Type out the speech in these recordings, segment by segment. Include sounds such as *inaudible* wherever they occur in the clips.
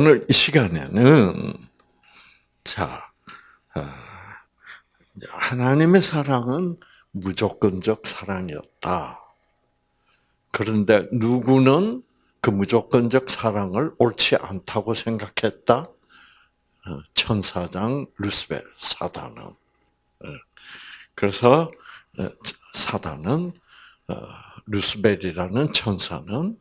오늘 이 시간에는 자 아, 하나님의 사랑은 무조건적 사랑이었다. 그런데 누구는 그 무조건적 사랑을 옳지 않다고 생각했다. 어, 천사장 루스벨 사단은 어, 그래서 어, 사단은 루스벨이라는 천사는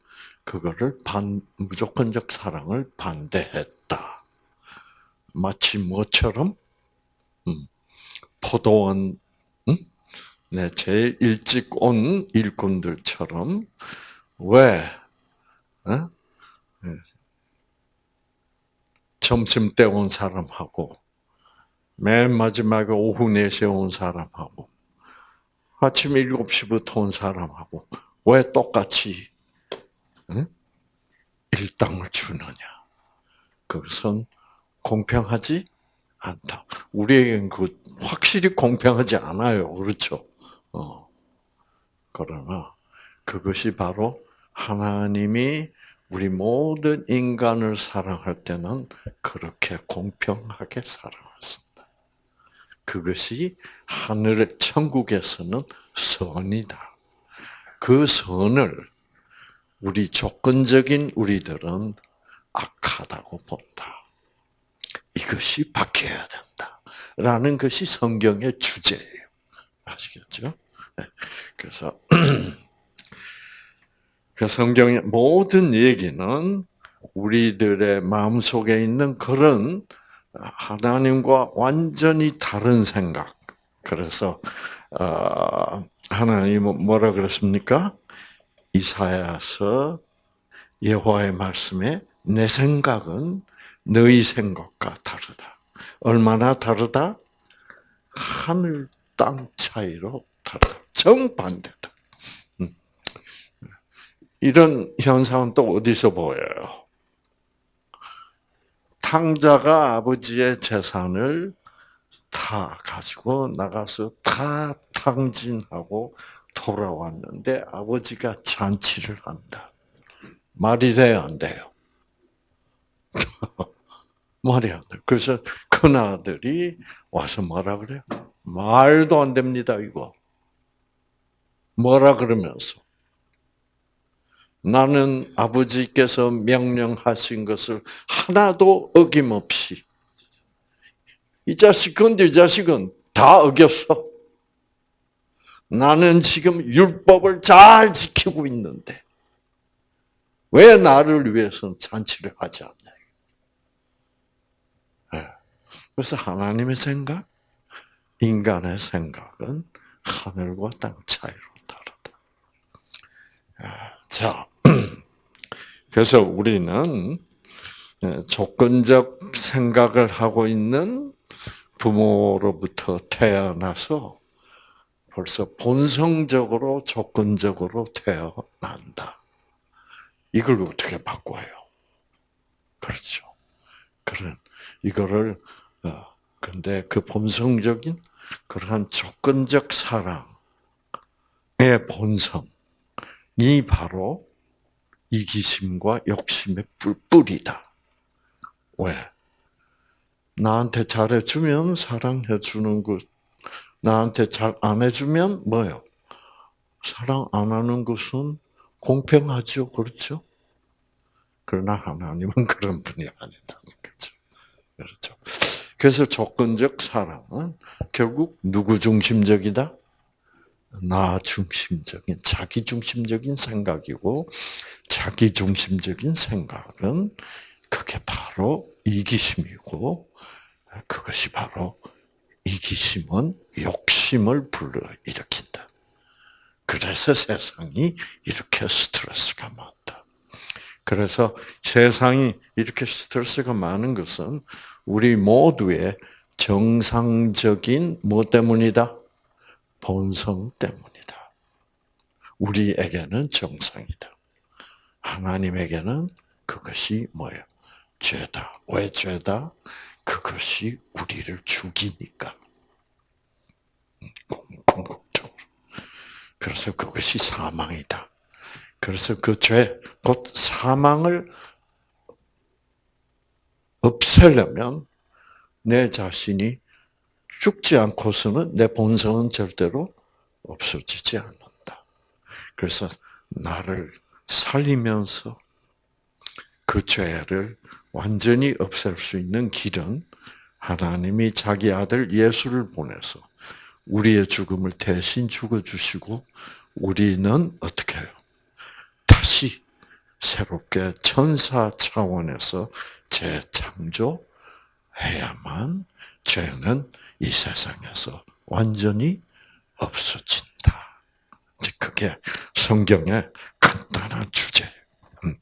그거를 반 무조건적 사랑을 반대했다. 마치 뭐처럼 음, 포도원 음? 네, 제일 일찍 온 일꾼들처럼 왜 어? 네. 점심 때 온 사람하고 맨 마지막에 오후 4시에 온 사람하고 아침 7시부터 온 사람하고 왜 똑같이 응? 일당을 주느냐? 그것은 공평하지 않다. 우리에겐 그 확실히 공평하지 않아요. 그렇죠? 어. 그러나 그것이 바로 하나님이 우리 모든 인간을 사랑할 때는 그렇게 공평하게 사랑하신다. 그것이 하늘의 천국에서는 선이다. 그 선을 우리 조건적인 우리들은 악하다고 본다. 이것이 바뀌어야 된다. 라는 것이 성경의 주제예요. 아시겠죠? 네. 그래서 *clears throat* 그 성경의 모든 얘기는 우리들의 마음 속에 있는 그런 하나님과 완전히 다른 생각. 그래서 어, 하나님은 뭐라 그랬습니까? 이사야서 여호와의 말씀에 내 생각은 너희 생각과 다르다. 얼마나 다르다? 하늘 땅 차이로 다르다. 정반대다. 음. 이런 현상은 또 어디서 보여요? 탕자가 아버지의 재산을 다 가지고 나가서 다 탕진하고 돌아왔는데 아버지가 잔치를 한다. 말이 돼요, 안 돼요? *laughs* 말이 안 돼. 그래서 큰 아들이 와서 뭐라 그래요? 말도 안 됩니다, 이거. 뭐라 그러면서 나는 아버지께서 명령하신 것을 하나도 어김없이 이 자식은 이 자식은 다 어겼어. 나는 지금 율법을 잘 지키고 있는데 왜 나를 위해서 잔치를 하지 않냐? 예. 그래서 하나님의 생각, 인간의 생각은 하늘과 땅 차이로 다르다. 아, 자, *clears throat* 그래서 우리는 예, 조건적 생각을 하고 있는 부모로부터 태어나서 벌써 본성적으로 조건적으로 태어난다. 이걸 어떻게 바꿔요? 그렇죠. 그런 이거를 어 근데 그 본성적인 그러한 조건적 사랑의 본성이 바로 이기심과 욕심의 뿔뿔이다. 왜? 나한테 잘해주면 사랑해주는 것 나한테 잘 안 해주면 뭐요? 사랑 안 하는 것은 공평하죠, 그렇죠? 그러나 하나님은 *laughs* 그런 분이 아니다는 거죠. 그렇죠. 그래서 조건적 사랑은 결국 누구 중심적이다? 나 중심적인, 자기 중심적인 생각이고, 자기 중심적인 생각은 그게 바로 이기심이고, 그것이 바로 이기심은 욕심을 불러일으킨다. 그래서 세상이 이렇게 스트레스가 많다. 그래서 세상이 이렇게 스트레스가 많은 것은 우리 모두의 정상적인 뭐 때문이다? 본성 때문이다. 우리에게는 정상이다. 하나님에게는 그것이 뭐예요? 죄다. 왜 죄다? 그것이 우리를 죽이니까. 궁극적으로. 그래서 그것이 사망이다. 그래서 그 죄, 곧 사망을 없애려면 내 자신이 죽지 않고서는 내 본성은 절대로 없어지지 않는다. 그래서 나를 살리면서 그 죄를 완전히 없앨 수 있는 길은 하나님이 자기 아들 예수를 보내서 우리의 죽음을 대신 죽어주시고 우리는 어떻게 해요? 다시 새롭게 천사 차원에서 재창조해야만 죄는 이 세상에서 완전히 없어진다. 그게 성경의 간단한 주제. 음.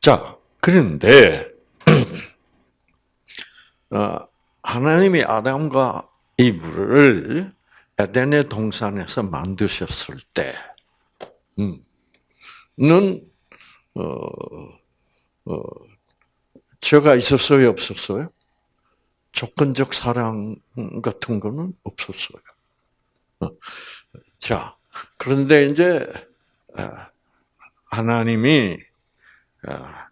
자, 그런데 *clears throat* 어, 하나님이 아담과 이브를 에덴의 동산에서 만드셨을 때, 음, 는 어, 어, 죄가 있었어요, 없었어요? 조건적 사랑 같은 거는 없었어요. 어, 자, 그런데 이제 아, 하나님이 아,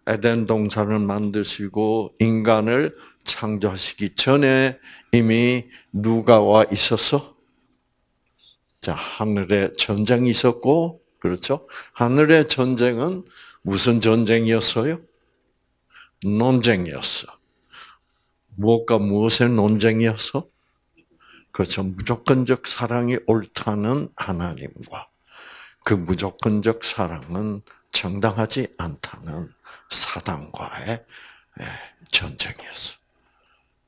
에덴 동산을 만드시고 인간을 창조하시기 전에 이미 누가 와 있었어? 자, 하늘에 전쟁이 있었고, 그렇죠? 하늘의 전쟁은 무슨 전쟁이었어요? 논쟁이었어. 무엇과 무엇의 논쟁이었어? 그렇죠. 무조건적 사랑이 옳다는 하나님과 그 무조건적 사랑은 정당하지 않다는 사단과의 예, 전쟁이었어.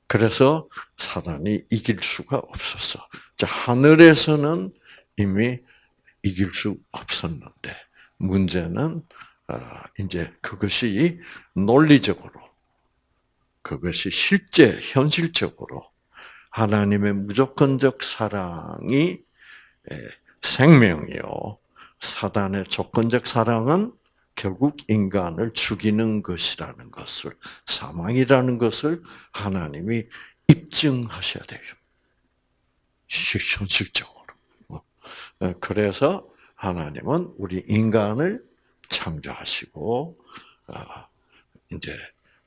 그래서 사단이 이길 수가 없었어. 자, 하늘에서는 이미 이길 수 없었는데, 문제는, 아, 이제 그것이 논리적으로, 그것이 실제, 현실적으로 하나님의 무조건적 사랑이 생명이요. 사단의 조건적 사랑은 결국 인간을 죽이는 것이라는 것을, 사망이라는 것을 하나님이 입증하셔야 돼요. 현실적으로. 어. 그래서 하나님은 우리 인간을 창조하시고, 아, 이제,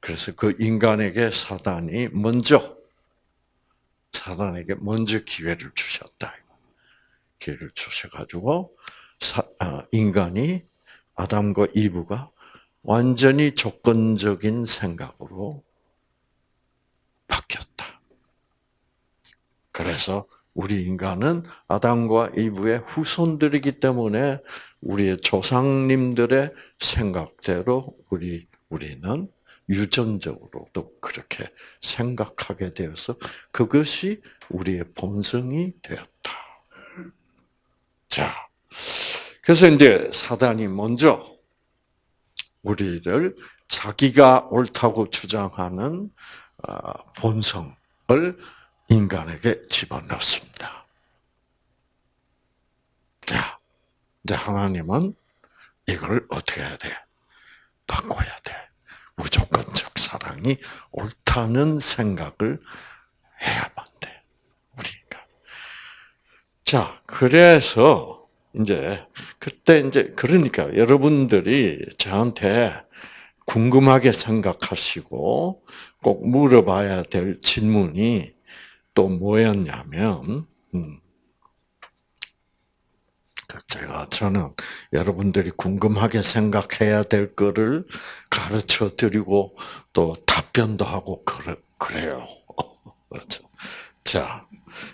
그래서 그 인간에게 사단이 먼저, 사단에게 먼저 기회를 주셨다. 기회를 주셔가지고, 아, 인간이 아담과 이브가 완전히 조건적인 생각으로 바뀌었다. 그래서 우리 인간은 아담과 이브의 후손들이기 때문에 우리의 조상님들의 생각대로 우리 우리는 유전적으로도 그렇게 생각하게 되어서 그것이 우리의 본성이 되었다. 자, 그래서 이제 사단이 먼저 우리를 자기가 옳다고 주장하는 어, 본성을 인간에게 집어넣습니다. 자, 이제 하나님은 이걸 어떻게 해야 돼? 바꿔야 돼. 무조건적 사랑이 옳다는 생각을 해야만 돼. 우리가. 자, 그래서 이제 그때 이제 그러니까 여러분들이 저한테 궁금하게 생각하시고 꼭 물어봐야 될 질문이 또 뭐였냐면, 음, 그 제가 저는 여러분들이 궁금하게 생각해야 될 거를 가르쳐 드리고 또 답변도 하고 그래, 그래요. *laughs* 그렇죠. 자,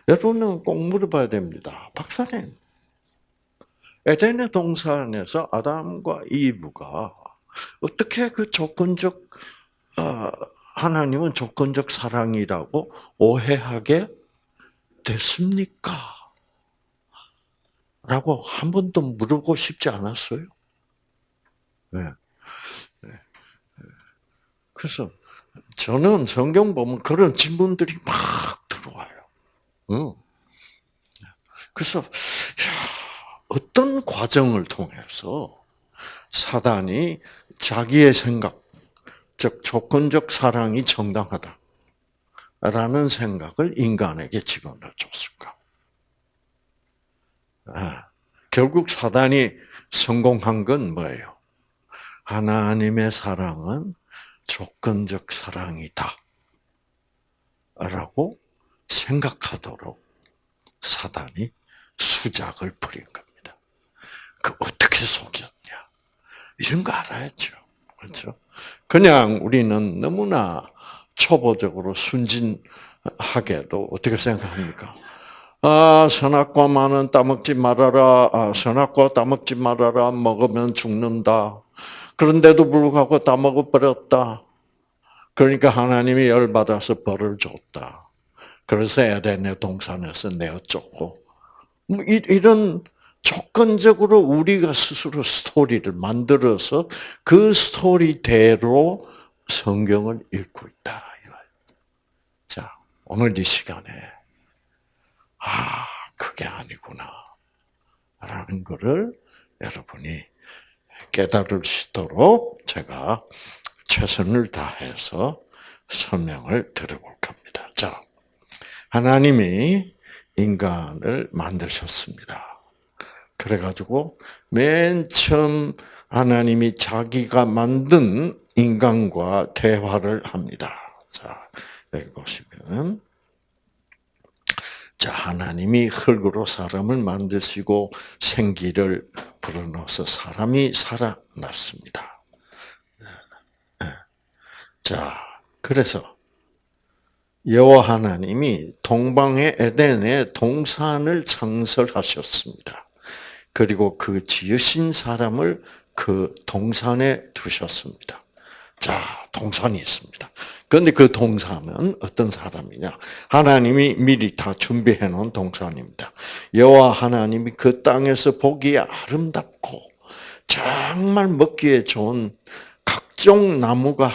여러분은 꼭 물어봐야 됩니다. 박사님, 에덴의 동산에서 아담과 이브가 어떻게 그 조건적 어, 하나님은 조건적 사랑이라고 오해하게 됐습니까? 라고 한 번도 물어보고 싶지 않았어요. 네. 네. 그래서 저는 성경 보면 그런 질문들이 막 들어와요. 그래서 어떤 과정을 통해서 사단이 자기의 생각, 즉 조건적 사랑이 정당하다. 라는 생각을 인간에게 집어넣어 줬을까? 아, 결국 사단이 성공한 건 뭐예요? 하나님의 사랑은 조건적 사랑이다. 라고 생각하도록 사단이 수작을 부린 겁니다. 그 어떻게 속였냐? 이런 거 알아야죠. 그렇죠? 그냥 우리는 너무나 초보적으로 순진하게도 어떻게 생각합니까? 아, 선악과만은 따먹지 말아라. 아, 선악과 따먹지 말아라. 먹으면 죽는다. 그런데도 불구하고 따먹어버렸다. 그러니까 하나님이 열받아서 벌을 줬다. 그래서 에덴의 동산에서 내어 쫓고. 뭐 이런 조건적으로 우리가 스스로 스토리를 만들어서 그 스토리대로 성경을 읽고 있다. 자, 오늘 이 시간에 아, 그게 아니구나. 라는 것을 여러분이 깨달을 수 있도록 제가 최선을 다해서 설명을 드려볼 겁니다. 자, 하나님이 인간을 만드셨습니다. 그래가지고 맨 처음 하나님이 자기가 만든 인간과 대화를 합니다. 자, 여기 보시면 자, 하나님이 흙으로 사람을 만드시고 생기를 불어넣어서 사람이 살아났습니다. 네. 자, 그래서 여호와 하나님이 동방의 에덴에 동산을 창설하셨습니다. 그리고 그 지으신 사람을 그 동산에 두셨습니다. 자, 동산이 있습니다. 그런데 그 동산은 어떤 사람이냐? 하나님이 미리 다 준비해 놓은 동산입니다. 여호와 하나님이 그 땅에서 보기에 아름답고 정말 먹기에 좋은 각종 나무가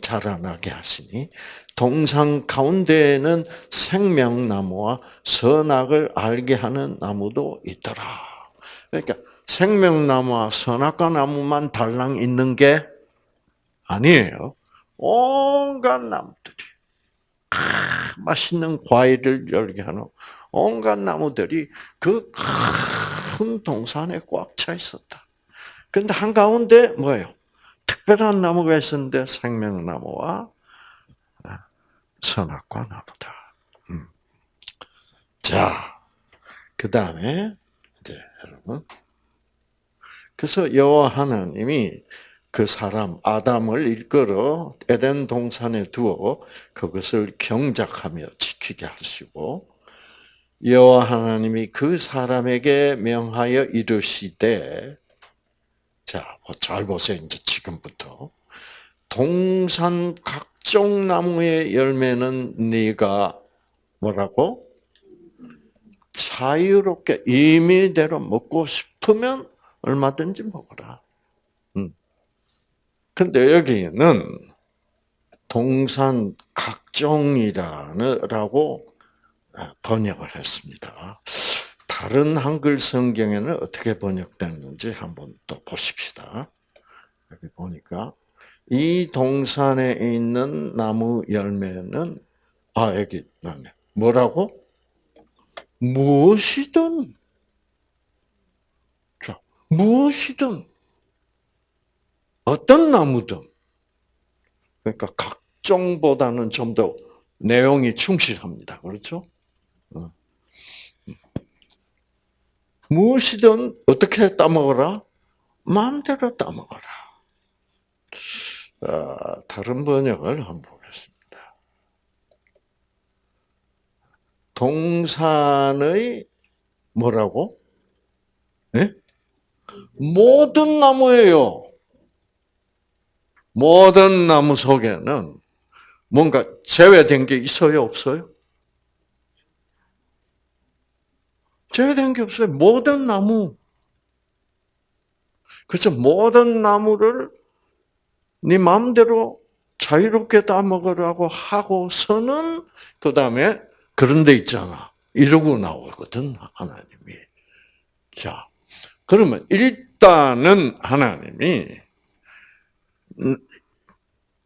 자라나게 하시니 동산 가운데에는 생명나무와 선악을 알게 하는 나무도 있더라. 그러니까 생명나무와 선악과 나무만 달랑 있는 게 아니에요. 온갖 나무들이 아, 맛있는 과일을 열게 하는 온갖 나무들이 그 큰 동산에 꽉 차 있었다. 근데 한가운데 뭐예요? 특별한 나무가 있었는데 생명나무와 선악과 나무다. 음. 자, 그 다음에 이제 여러분, 그래서 여호와 하나님이 그 사람 아담을 일컬어 에덴 동산에 두어 그것을 경작하며 지키게 하시고 여호와 하나님이 그 사람에게 명하여 이르시되 자잘 뭐 보세요. 이제 지금부터. 동산 각종 나무의 열매는 네가 뭐라고 자유롭게 임의대로 먹고 싶으면 얼마든지 먹어라. 근데 여기는 동산 각종이라고 번역을 했습니다. 다른 한글 성경에는 어떻게 번역됐는지 한번 또 보십시다. 여기 보니까 이 동산에 있는 나무 열매는 아 여기 나네 뭐라고 무엇이든 자 무엇이든 어떤 나무든 그러니까 각종보다는 좀 더 내용이 충실합니다. 그렇죠? 어. 무엇이든 어떻게 따먹어라? 마음대로 따먹어라. 어, 다른 번역을 한번 보겠습니다. 동산의 뭐라고? 네? 모든 나무예요. 모든 나무 속에는 뭔가 제외된 게 있어요, 없어요? 제외된 게 없어요. 모든 나무. 그래서 모든 나무를 네 마음대로 자유롭게 따먹으라고 하고서는 그 다음에 그런 데 있잖아. 이러고 나오거든, 하나님이. 자, 그러면 일단은 하나님이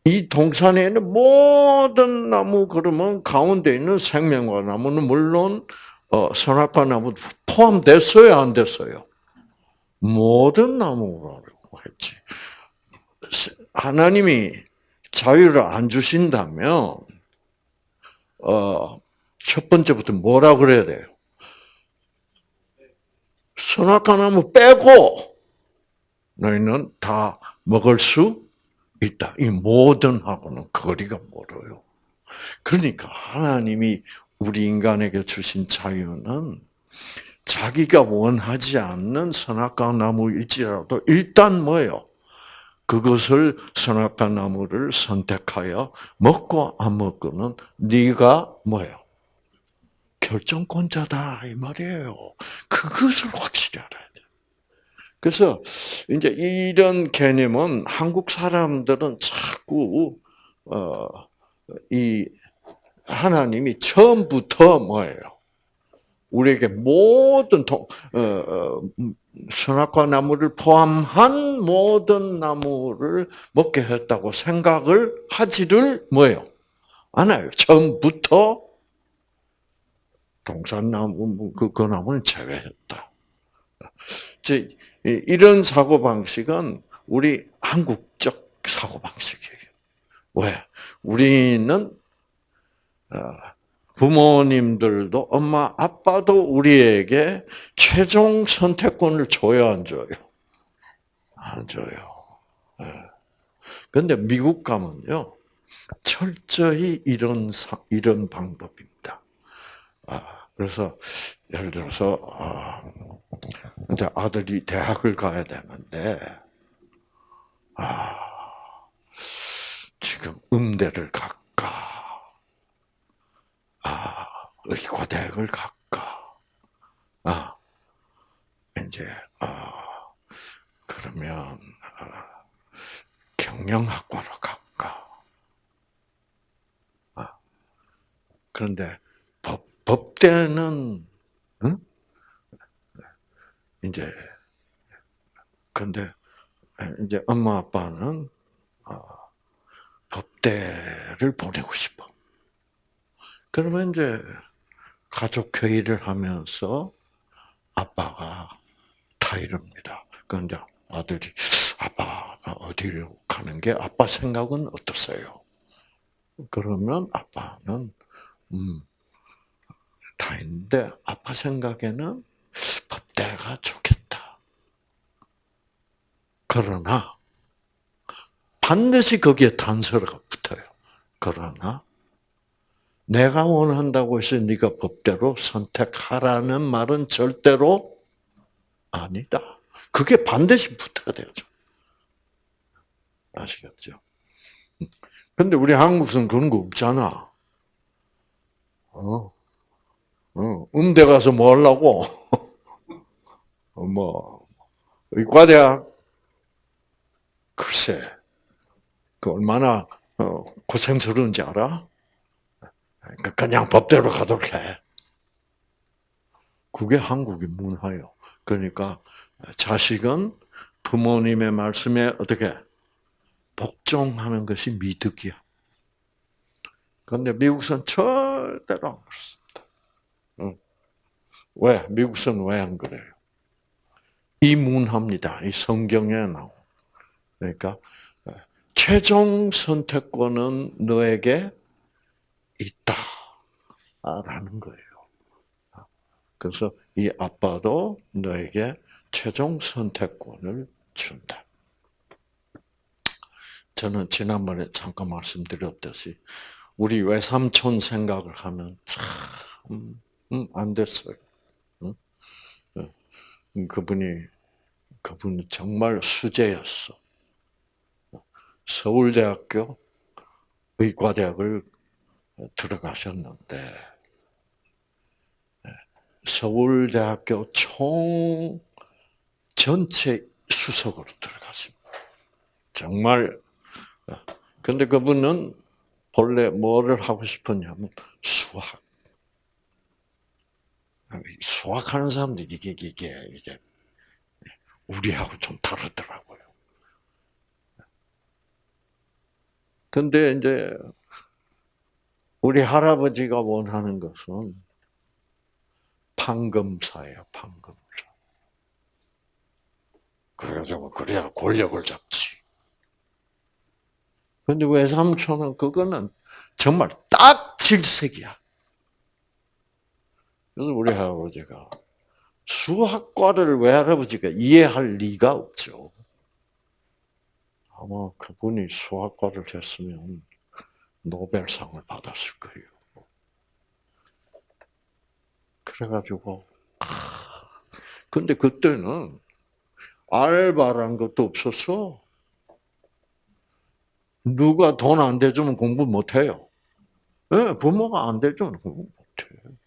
이 동산에는 모든 나무 그러면 가운데 있는 생명과 나무는 물론 어, 선악과 나무 포함됐어요, 안 됐어요? 모든 나무라고 했지. 하나님이 자유를 안 주신다면 어, 첫 번째부터 뭐라 그래야 돼요? 선악과 나무 빼고 너희는 다 먹을 수 있다. 이 모든 하고는 거리가 멀어요. 그러니까 하나님이 우리 인간에게 주신 자유는 자기가 원하지 않는 선악과 나무일지라도 일단 뭐예요? 그것을 선악과 나무를 선택하여 먹고 안 먹고는 네가 뭐예요? 결정권자다 이 말이에요. 그것을 확실히 알아야 돼. 그래서 이제 이런 개념은 한국 사람들은 자꾸 어 이 하나님이 처음부터 뭐예요? 우리에게 모든 동, 어, 어, 선악과 나무를 포함한 모든 나무를 먹게 했다고 생각을 하지를 뭐예요? 않아요. 처음부터 동산나무 그, 그 나무는 제외했다. *laughs* 이런 사고 방식은 우리 한국적 사고 방식이에요. 왜? 우리는 어, 부모님들도 엄마 아빠도 우리에게 최종 선택권을 줘야 안 줘요? 안 줘요. 그런데 예. 미국 가면요 철저히 이런 이런 방법입니다. 아, 그래서 예를 들어서 아, 이제 아들이 대학을 가야 되는데 아, 지금 음대를 갈까? 아, 의과대학을 갈까? 아, 이제 아, 그러면 아, 경영학과로 갈까? 아, 그런데 법 법대는 응? 이제 근데 이제 엄마 아빠는 어, 법대를 보내고 싶어. 그러면 이제 가족 회의를 하면서 아빠가 다 이럽니다. 그런데 아들이 아빠 어디로 가는 게 아빠 생각은 어떠세요? 그러면 아빠는 음, 다 있는데 아빠 생각에는 법대가 좋겠다. 그러나 반드시 거기에 단서가 붙어요. 그러나 내가 원한다고 해서 네가 법대로 선택하라는 말은 절대로 아니다. 그게 반드시 붙어야 되죠. 아시겠죠? 근데 우리 한국은 그런 거 없잖아. 어, 어, 음대 가서 뭐 하려고? *laughs* 뭐, 의과대학? 글쎄, 그 얼마나 어, 고생스러운지 알아? 그러니까 그냥 법대로 가도록 해. 그게 한국의 문화요. 그러니까 자식은 부모님의 말씀에 어떻게 복종하는 것이 미덕이야. 그런데 미국은 절대로 안. 응. 왜? 미국은 왜 안 그래요? 이 문화입니다. 이 성경에 나온. 그러니까 최종 선택권은 너에게 있다라는 거예요. 그래서 이 아빠도 너에게 최종 선택권을 준다. 저는 지난번에 잠깐 말씀드렸듯이 우리 외삼촌 생각을 하면 참안 음, 됐어요. 그분이 그분이 정말 수재였어. 서울대학교 의과대학을 들어가셨는데 네, 서울대학교 총 전체 수석으로 들어갔습니다. 정말 근데 그분은 본래 뭐를 하고 싶었냐면 수학. 수학하는 사람들이 이게 이게 이게 우리하고 좀 다르더라고요. 근데 이제 우리 할아버지가 원하는 것은 판검사예요, 판검사. 그래가지고 그래야 권력을 잡지. 근데 외삼촌은 그거는 정말 딱 질색이야. 그래서 우리 할아버지가 수학과를 외할아버지가 이해할 리가 없죠. 아마 그분이 수학과를 했으면 노벨상을 받았을 거예요. 그래가지고, 근데 그때는 알바란 것도 없었어. 누가 돈 안 대주면 공부 못 해요. 네, 부모가 안 대주면 공부 못 해.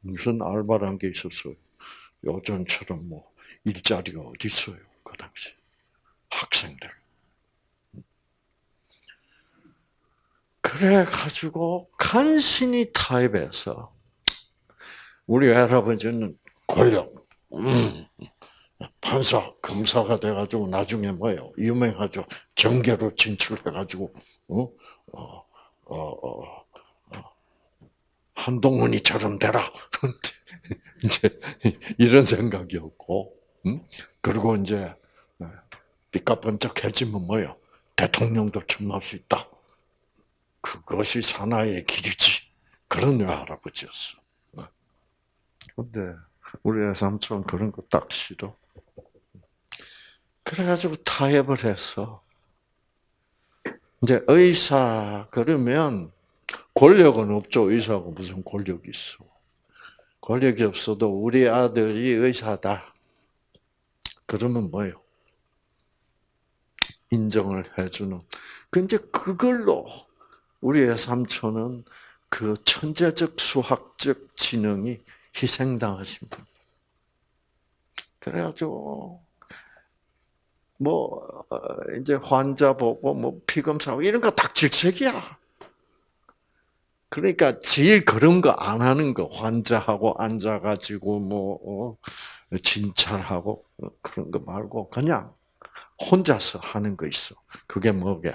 무슨 알바란 게 있었어요. 요즘처럼 뭐 일자리가 어디 있어요. 그 당시. 학생들. 그래 가지고 간신히 타협해서 우리 할아버지는 권력, 음, 판사, 검사가 돼가지고 나중에 뭐예요? 유명하죠. 정계로 진출해가지고 어, 어, 어, 어, 어 한동훈이처럼 되라. *laughs* 이제 이런 생각이었고, 음? 그리고 이제 삐까번쩍해지면 뭐요? 대통령도 출마할 수 있다. 그것이 사나이의 길이지. 그런 할아버지였어. 근데 우리 삼촌 그런 거 딱 싫어. 그래가지고 타협을 했어. 이제 의사 그러면 권력은 없죠. 의사가 무슨 권력이 있어. 권력이 없어도 우리 아들이 의사다. 그러면 뭐요? 인정을 해주는. 근데 그걸로 우리의 삼촌은 그 천재적 수학적 지능이 희생당하신 분. 그래가지고 뭐 어, 이제 환자 보고 뭐 피검사하고 이런 거 다 질책이야. 그러니까 제일 그런 거 안 하는 거 환자하고 앉아가지고 뭐 어, 진찰하고 그런 거 말고 그냥 혼자서 하는 거 있어. 그게 뭐게?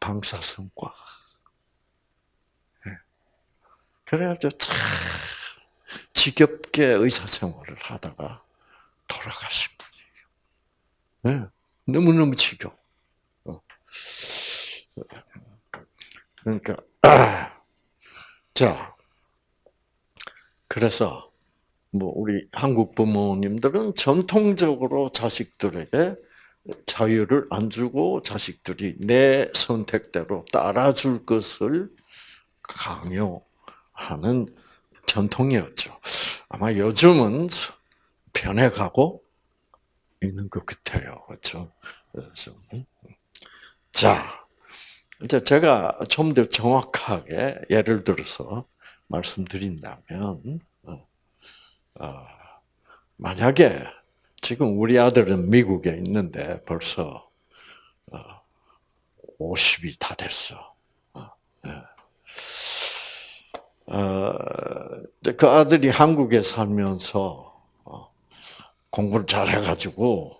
방사선과. 예. 그래가지고 참 지겹게 의사 생활을 하다가 돌아가신 분이에요. 네. 너무너무 지겨. 어. 그러니까, *clears throat* 자, 그래서, 뭐, 우리 한국 부모님들은 전통적으로 자식들에게 자유를 안 주고 자식들이 내 선택대로 따라줄 것을 강요하는 전통이었죠. 아마 요즘은 변해가고 있는 것 같아요. 그렇죠? 그래서 자, 이제 제가 좀 더 정확하게 예를 들어서 말씀드린다면, 어, 어, 만약에 지금 우리 아들은 미국에 있는데 벌써 50이 다 됐어. 예. 어, 그 아들이 한국에 살면서 어, 공부를 잘 해가지고,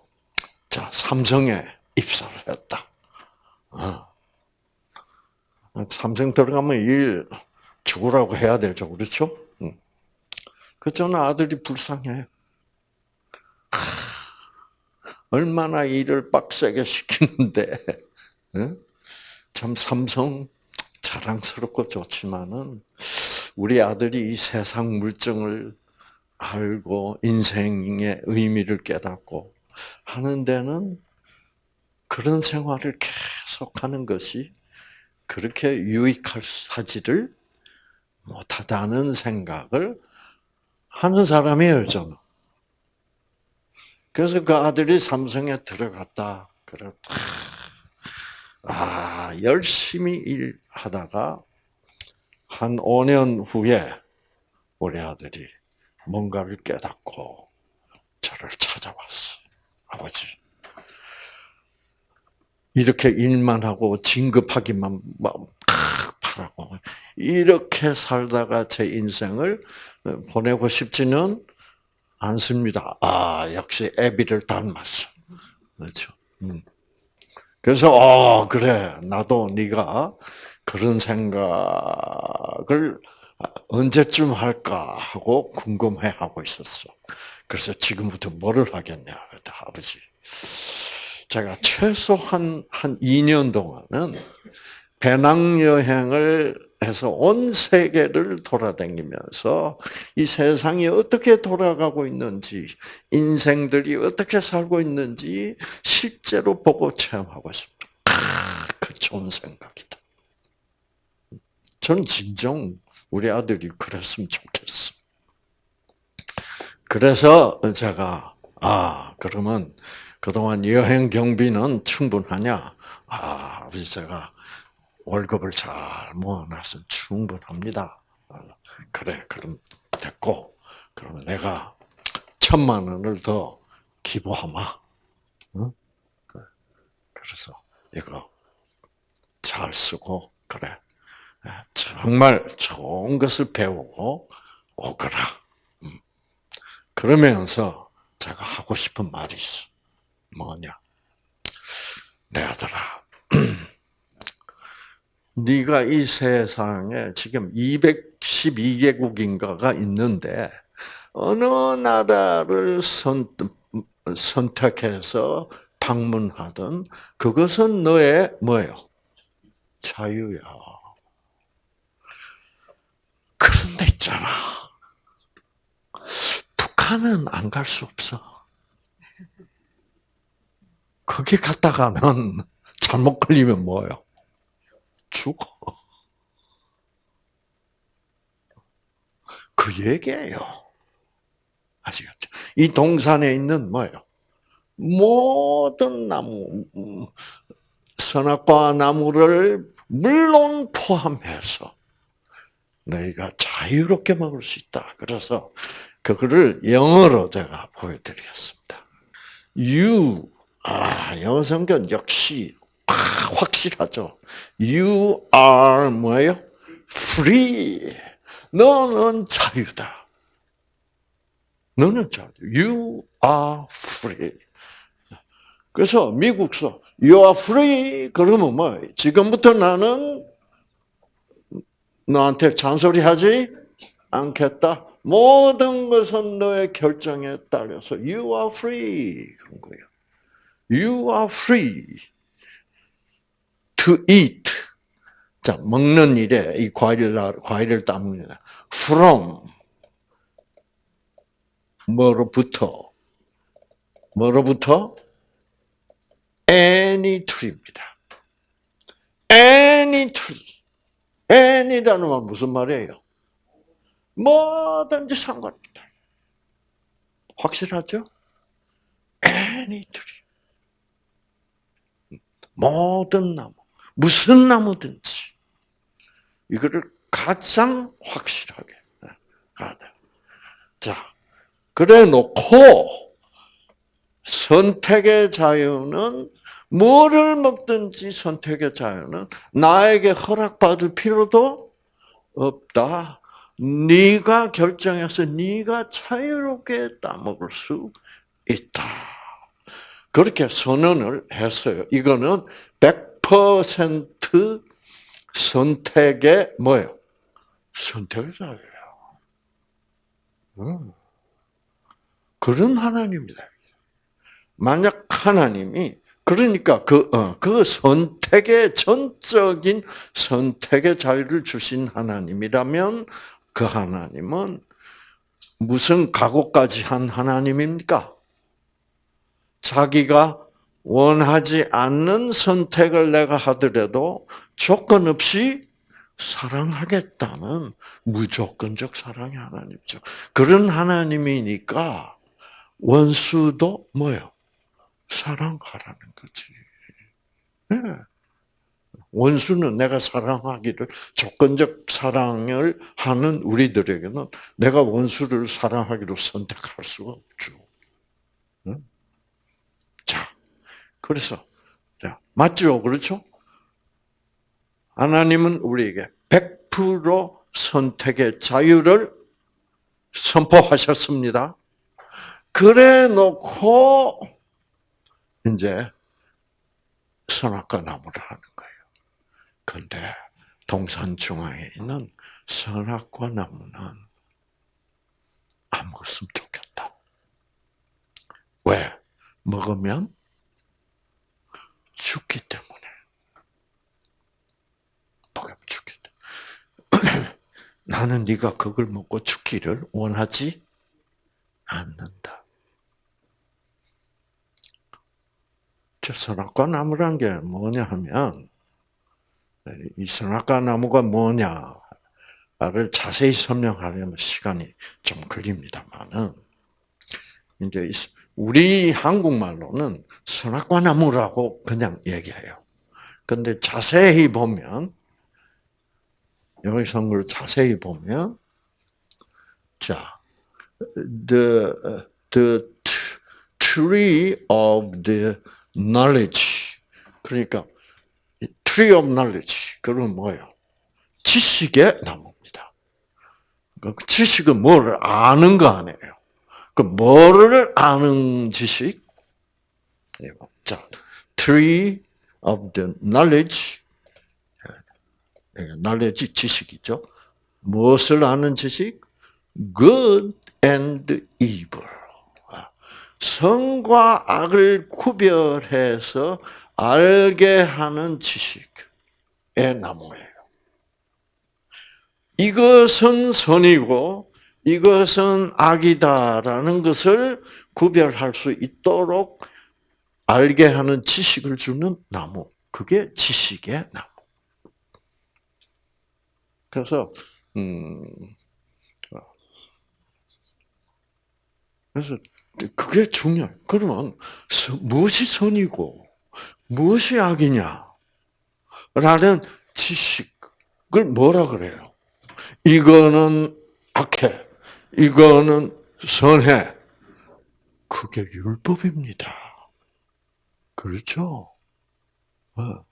자, 삼성에 입사를 했다. 어. 삼성 들어가면 일 죽으라고 해야 되죠. 그렇죠? 그 저는 아들이 불쌍해요. 얼마나 일을 빡세게 시키는데, *laughs* 참 삼성 자랑스럽고 좋지만은, 우리 아들이 이 세상 물정을 알고 인생의 의미를 깨닫고 하는 데는 그런 생활을 계속하는 것이 그렇게 유익하지를 못하다는 생각을 하는 사람이에요, 저는. 그래서 그 아들이 삼성에 들어갔다. 그래, 아, 열심히 일하다가 한 5년 후에 우리 아들이 뭔가를 깨닫고 저를 찾아왔어. 아버지. 이렇게 일만 하고 진급하기만 바라고 이렇게 살다가 제 인생을 보내고 싶지는 않습니다. 아 역시 애비를 닮았어. 그렇죠. 음. 그래서 어 그래 나도 네가 그런 생각을 언제쯤 할까 하고 궁금해 하고 있었어. 그래서 지금부터 뭐를 하겠냐? 아버지, 제가 최소한 한 2년 동안은 배낭여행을 해서 온 세계를 돌아다니면서 이 세상이 어떻게 돌아가고 있는지, 인생들이 어떻게 살고 있는지 실제로 보고 체험하고 싶다. 그 좋은 생각이다. 저는 진정 우리 아들이 그랬으면 좋겠어. 그래서 제가 아 그러면 그동안 여행 경비는 충분하냐? 아 아버지 제가 월급을 잘 모아놔서 충분합니다. 그래 그럼 됐고 그러면 내가 천만 원을 더 기부하마. 응? 그래서 이거 잘 쓰고 그래 정말 좋은 것을 배우고 오거라. 음. 그러면서 제가 하고 싶은 말이 있어. 뭐냐? 내 아들아, *clears throat* 네가 이 세상에 지금 212개국인가가 있는데 어느 나라를 선, 선택해서 방문하든 그것은 너의 뭐예요? 자유야. 그런데 있잖아. 북한은 안 갈 수 없어. 거기 갔다가는 *laughs* 잘못 걸리면 뭐예요? 죽어. 그 얘기예요. 아시겠죠? 이 동산에 있는 뭐예요? 모든 나무, 선악과 나무를 물론 포함해서 너희가 자유롭게 먹을 수 있다. 그래서 그거를 영어로 제가 보여드리겠습니다. You, 아, 영어 성경 역시 확실하죠. You are 뭐예요? Free. 너는 자유다. 너는 자유. You are free. 그래서 미국서 You are free. 그러면 뭐? 지금부터 나는 너한테 잔소리하지 않겠다. 모든 것은 너의 결정에 따라서 You are free. 그런 거예요. You are free. to eat. 자, 먹는 일에 이 과일을, 과일을 따먹는 from. 뭐로부터? 뭐로부터? any tree입니다. any tree. any라는 말 무슨 말이에요? 뭐든지 상관없다. 확실하죠? any tree. 모든 나무. 무슨 나무든지 이거를 가장 확실하게 가야 돼. 자, 그래 놓고 선택의 자유는 뭐를 먹든지 선택의 자유는 나에게 허락받을 필요도 없다. 네가 결정해서 네가 자유롭게 따먹을 수 있다. 그렇게 선언을 했어요. 이거는 100% 선택의 뭐예요? 선택의 자유예요. 음. 그런 하나님이다. 만약 하나님이 그러니까 그, 어, 그 선택의 전적인 선택의 자유를 주신 하나님이라면 그 하나님은 무슨 각오까지 한 하나님입니까? 자기가 원하지 않는 선택을 내가 하더라도 조건 없이 사랑하겠다는 무조건적 사랑의 하나님이죠. 그런 하나님이니까 원수도 뭐요? 사랑하라는 거지. 네. 원수는 내가 사랑하기를 조건적 사랑을 하는 우리들에게는 내가 원수를 사랑하기로 선택할 수가 없죠. 그래서 자 맞죠, 그렇죠? 하나님은 우리에게 100% 선택의 자유를 선포하셨습니다. 그래 놓고 이제 선악과 나무를 하는 거예요. 그런데 동산 중앙에 있는 선악과 나무는 안 먹었으면 좋겠다. 왜? 먹으면 죽기 때문에. 복이 죽기 때문에. *clears throat* 나는 네가 그걸 먹고 죽기를 원하지 않는다. 저 선악과 나무란 게 뭐냐 하면 이 선악과 나무가 뭐냐를 자세히 설명하려면 시간이 좀 걸립니다만은 이제 우리 한국말로는 선악과 나무라고 그냥 얘기해요. 근데 자세히 보면 여기 선걸 자세히 보면 자 the the tree of the knowledge 그러니까 tree of knowledge 그건 뭐예요? 지식의 나무입니다. 그 지식은 뭐를 아는 거 아니에요. 그 뭐를 아는 지식? 자, tree of the knowledge, knowledge 지식이죠. 무엇을 아는 지식? good and evil. 선과 악을 구별해서 알게 하는 지식의 나무예요. 이것은 선이고 이것은 악이다라는 것을 구별할 수 있도록 알게 하는 지식을 주는 나무. 그게 지식의 나무. 그래서 음 그래서 그게 중요해. 그러면 무엇이 선이고 무엇이 악이냐? 라는 지식을 뭐라 그래요? 이거는 악해. 이거는 선해. 그게 율법입니다. 그렇죠? 어.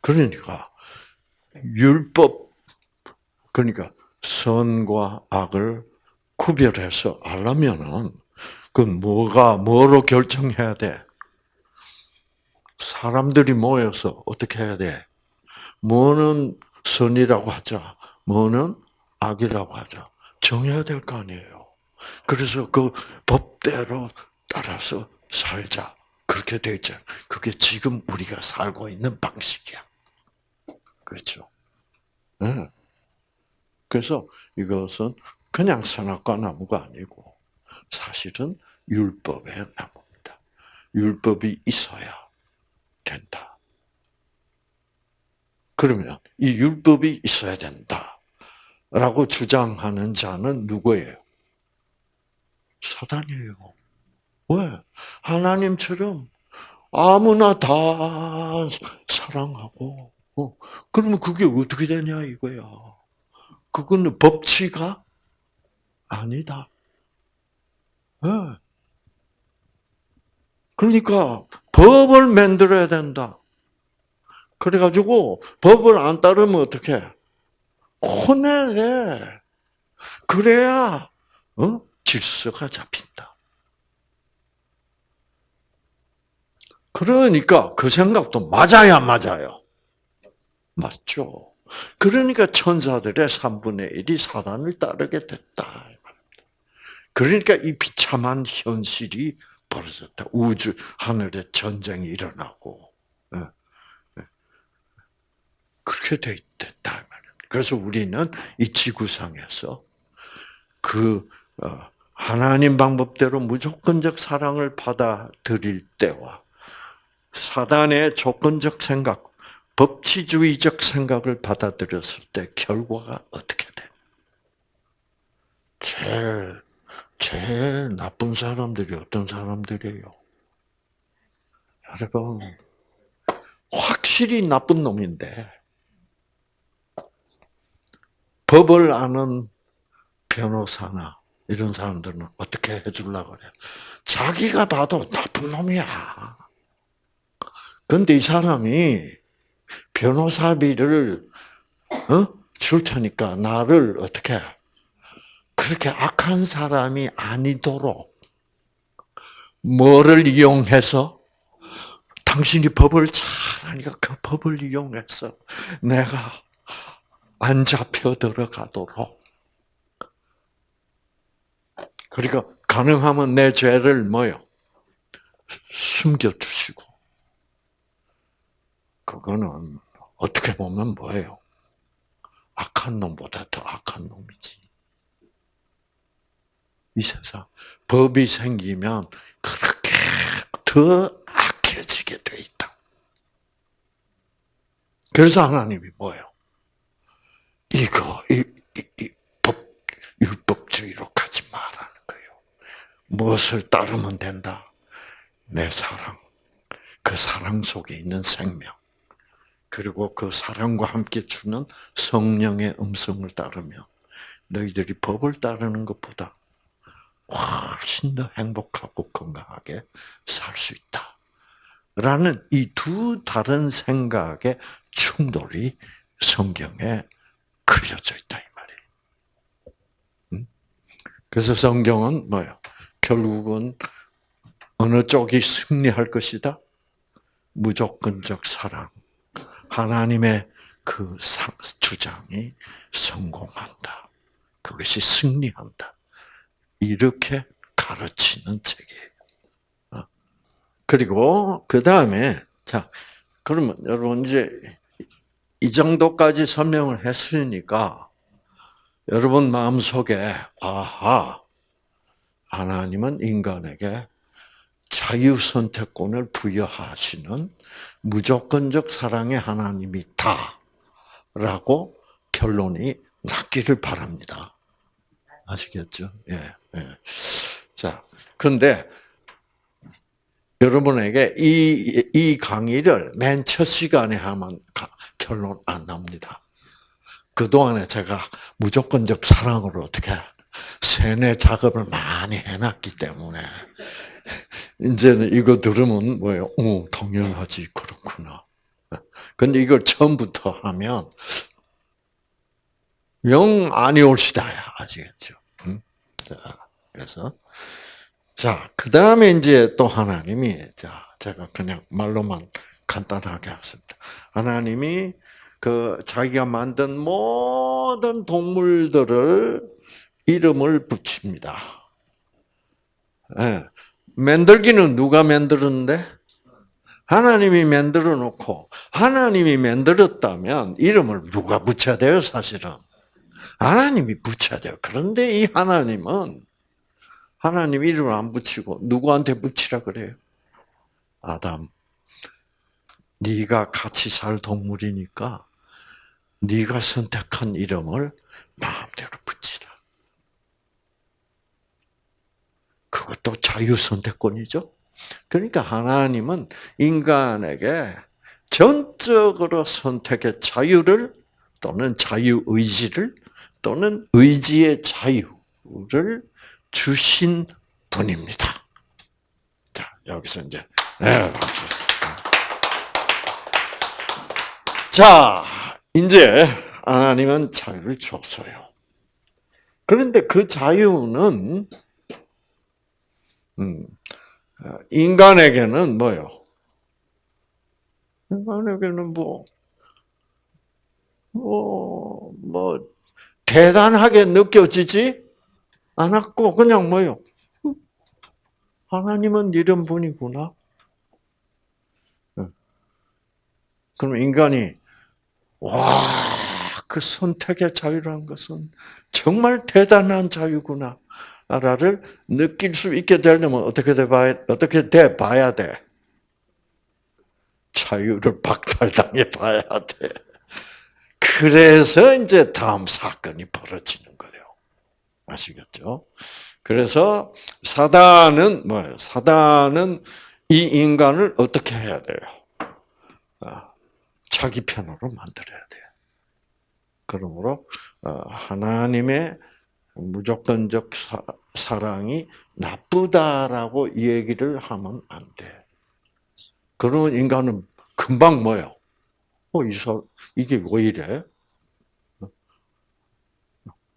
그러니까 율법 그러니까 선과 악을 구별해서 알려면은 그 뭐가 뭐로 결정해야 돼? 사람들이 모여서 어떻게 해야 돼? 뭐는 선이라고 하자, 뭐는 악이라고 하자. 정해야 될 거 아니에요. 그래서 그 법대로 따라서 살자. 그렇게 돼 있죠. 그게 지금 우리가 살고 있는 방식이야. 그렇죠? 네. 그래서 이것은 그냥 선악과 나무가 아니고 사실은 율법의 나무입니다. 율법이 있어야 된다. 그러면 이 율법이 있어야 된다. 라고 주장하는 자는 누구예요? 사단이에요. 왜? 하나님처럼 아무나 다 사랑하고, 어, 그러면 그게 어떻게 되냐 이거야. 그거는 법치가 아니다. 네. 그러니까 법을 만들어야 된다. 그래가지고 법을 안 따르면 어떻게? 혼내래. 그래야 어? 질서가 잡힌다. 그러니까 그 생각도 맞아야 맞아요. 맞죠. 그러니까 천사들의 3분의 1이 사단을 따르게 됐다. 그러니까 이 비참한 현실이 벌어졌다. 우주, 하늘에 전쟁이 일어나고. 예. 예. 그렇게 됐다. 그래서 우리는 이 지구상에서 그 어, 하나님 방법대로 무조건적 사랑을 받아들일 때와 사단의 조건적 생각, 법치주의적 생각을 받아들였을 때 결과가 어떻게 돼? 제일 제일 나쁜 사람들이 어떤 사람들이에요? 여러분, 확실히 나쁜 놈인데, 법을 아는 변호사나 이런 사람들은 어떻게 해주려고 그래? 자기가 봐도 나쁜 놈이야. 근데 이 사람이 변호사비를 어? 줄 테니까 나를 어떻게 그렇게 악한 사람이 아니도록 뭐를 이용해서 당신이 법을 잘하니까 그 법을 이용해서 내가 안 잡혀 들어가도록. 그러니까 가능하면 내 죄를 뭐요? 숨겨주시고. 그거는 어떻게 보면 뭐예요? 악한 놈보다 더 악한 놈이지. 이 세상 법이 생기면 그렇게 더 악해지게 돼 있다. 그래서 하나님이 뭐예요? 이거 이, 이, 이 법, 율법주의로 가지 말라는 거예요. 무엇을 따르면 된다? 내 사랑, 그 사랑 속에 있는 생명, 그리고 그 사랑과 함께 주는 성령의 음성을 따르면 너희들이 법을 따르는 것보다 훨씬 더 행복하고 건강하게 살 수 있다. 라는 이 두 다른 생각의 충돌이 성경에 그려져 있다 이 말이에요. 음? 그래서 성경은 뭐요? 결국은 어느 쪽이 승리할 것이다? 무조건적 사랑. 하나님의 그 주장이 성공한다. 그것이 승리한다. 이렇게 가르치는 책이에요. 어. 그리고 그 다음에 자 그러면 여러분 이제 이 정도까지 설명을 했으니까 여러분 마음 속에 아하 하나님은 인간에게 자유 선택권을 부여하시는 무조건적 사랑의 하나님이다라고 결론이 났기를 바랍니다. 아시겠죠? 예, 예. 자, 근데 여러분에게 이, 이 강의를 맨 첫 시간에 하면 결론 안 납니다. 그동안에 제가 무조건적 사랑으로 어떻게 세뇌 작업을 많이 해놨기 때문에 이제는 이거 들으면 뭐예요? 어, 당연하지 그렇구나. 근데 이걸 처음부터 하면 영 아니 올 시다야 아시겠죠? 응? 자, 그래서 자, 그 다음에 이제 또 하나님이, 자, 제가 그냥 말로만 간단하게 하겠습니다. 하나님이 그 자기가 만든 모든 동물들을 이름을 붙입니다. 예. 만들기는 누가 만들었는데? 하나님이 만들어 놓고, 하나님이 만들었다면 이름을 누가 붙여야 돼요, 사실은? 하나님이 붙여야 돼요. 그런데 이 하나님은 하나님 이름을 안 붙이고 누구한테 붙이라 그래요? 아담. 네가 같이 살 동물이니까 네가 선택한 이름을 마음대로 붙이라. 그것도 자유 선택권이죠. 그러니까 하나님은 인간에게 전적으로 선택의 자유를 또는 자유 의지를 또는 의지의 자유를 주신 분입니다. 자, 여기서 이제, 네. 자, 이제 하나님은 자유를 줬어요. 그런데 그 자유는, 음, 인간에게는 뭐요? 인간에게는 뭐, 뭐, 뭐, 대단하게 느껴지지 않았고, 그냥 뭐요? 하나님은 이런 분이구나. 그럼 인간이, 와, 그 선택의 자유라는 것은 정말 대단한 자유구나. 나를 느낄 수 있게 되려면 어떻게 돼 봐야, 어떻게 돼 봐야 돼? 자유를 박탈당해 봐야 돼. 그래서 이제 다음 사건이 벌어지는 거예요. 아시겠죠? 그래서 사단은 뭐예요? 사단은 이 인간을 어떻게 해야 돼요? 아, 자기 편으로 만들어야 돼요. 그러므로 어, 하나님의 무조건적 사, 랑이 나쁘다라고 얘기를 하면 안 돼. 그러면 인간은 금방 뭐요? 어, 이 사, 이게 왜 이래?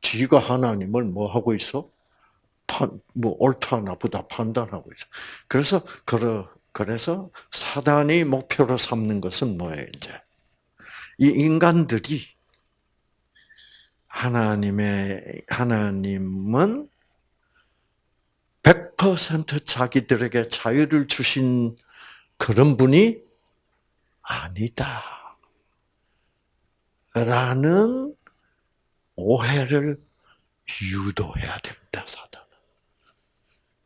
지가 하나님을 뭐 하고 있어? 판, 뭐 옳다 나쁘다 판단하고 있어. 그래서 그러, 그래서 사단이 목표로 삼는 것은 뭐예요, 이제? 이 인간들이 하나님의 하나님은 100% 자기들에게 자유를 주신 그런 분이 아니다. 라는 오해를 유도해야 됩니다, 사단은.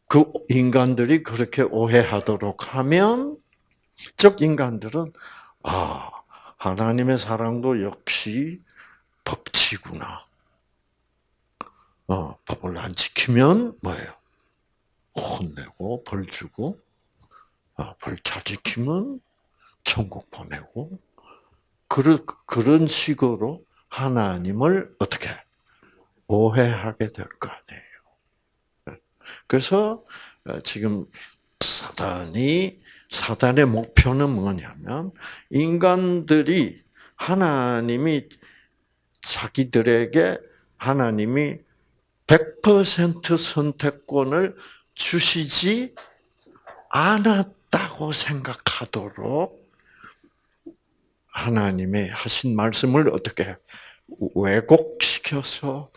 그 인간들이 그렇게 오해하도록 하면, 즉 인간들은, 아, 하나님의 사랑도 역시 법치구나. 어, 법을 안 지키면 뭐예요? 혼내고 벌 주고, 어, 벌잘 지키면 천국 보내고, 그런, 그런 식으로 하나님을 어떻게 오해하게 될 거 아니에요. 그래서 어, 지금 사단이 사단의 목표는 뭐냐면 인간들이 하나님이 자기들에게 하나님이 100% 선택권을 주시지 않았다고 생각하도록 하나님의 하신 말씀을 어떻게 왜곡시켜서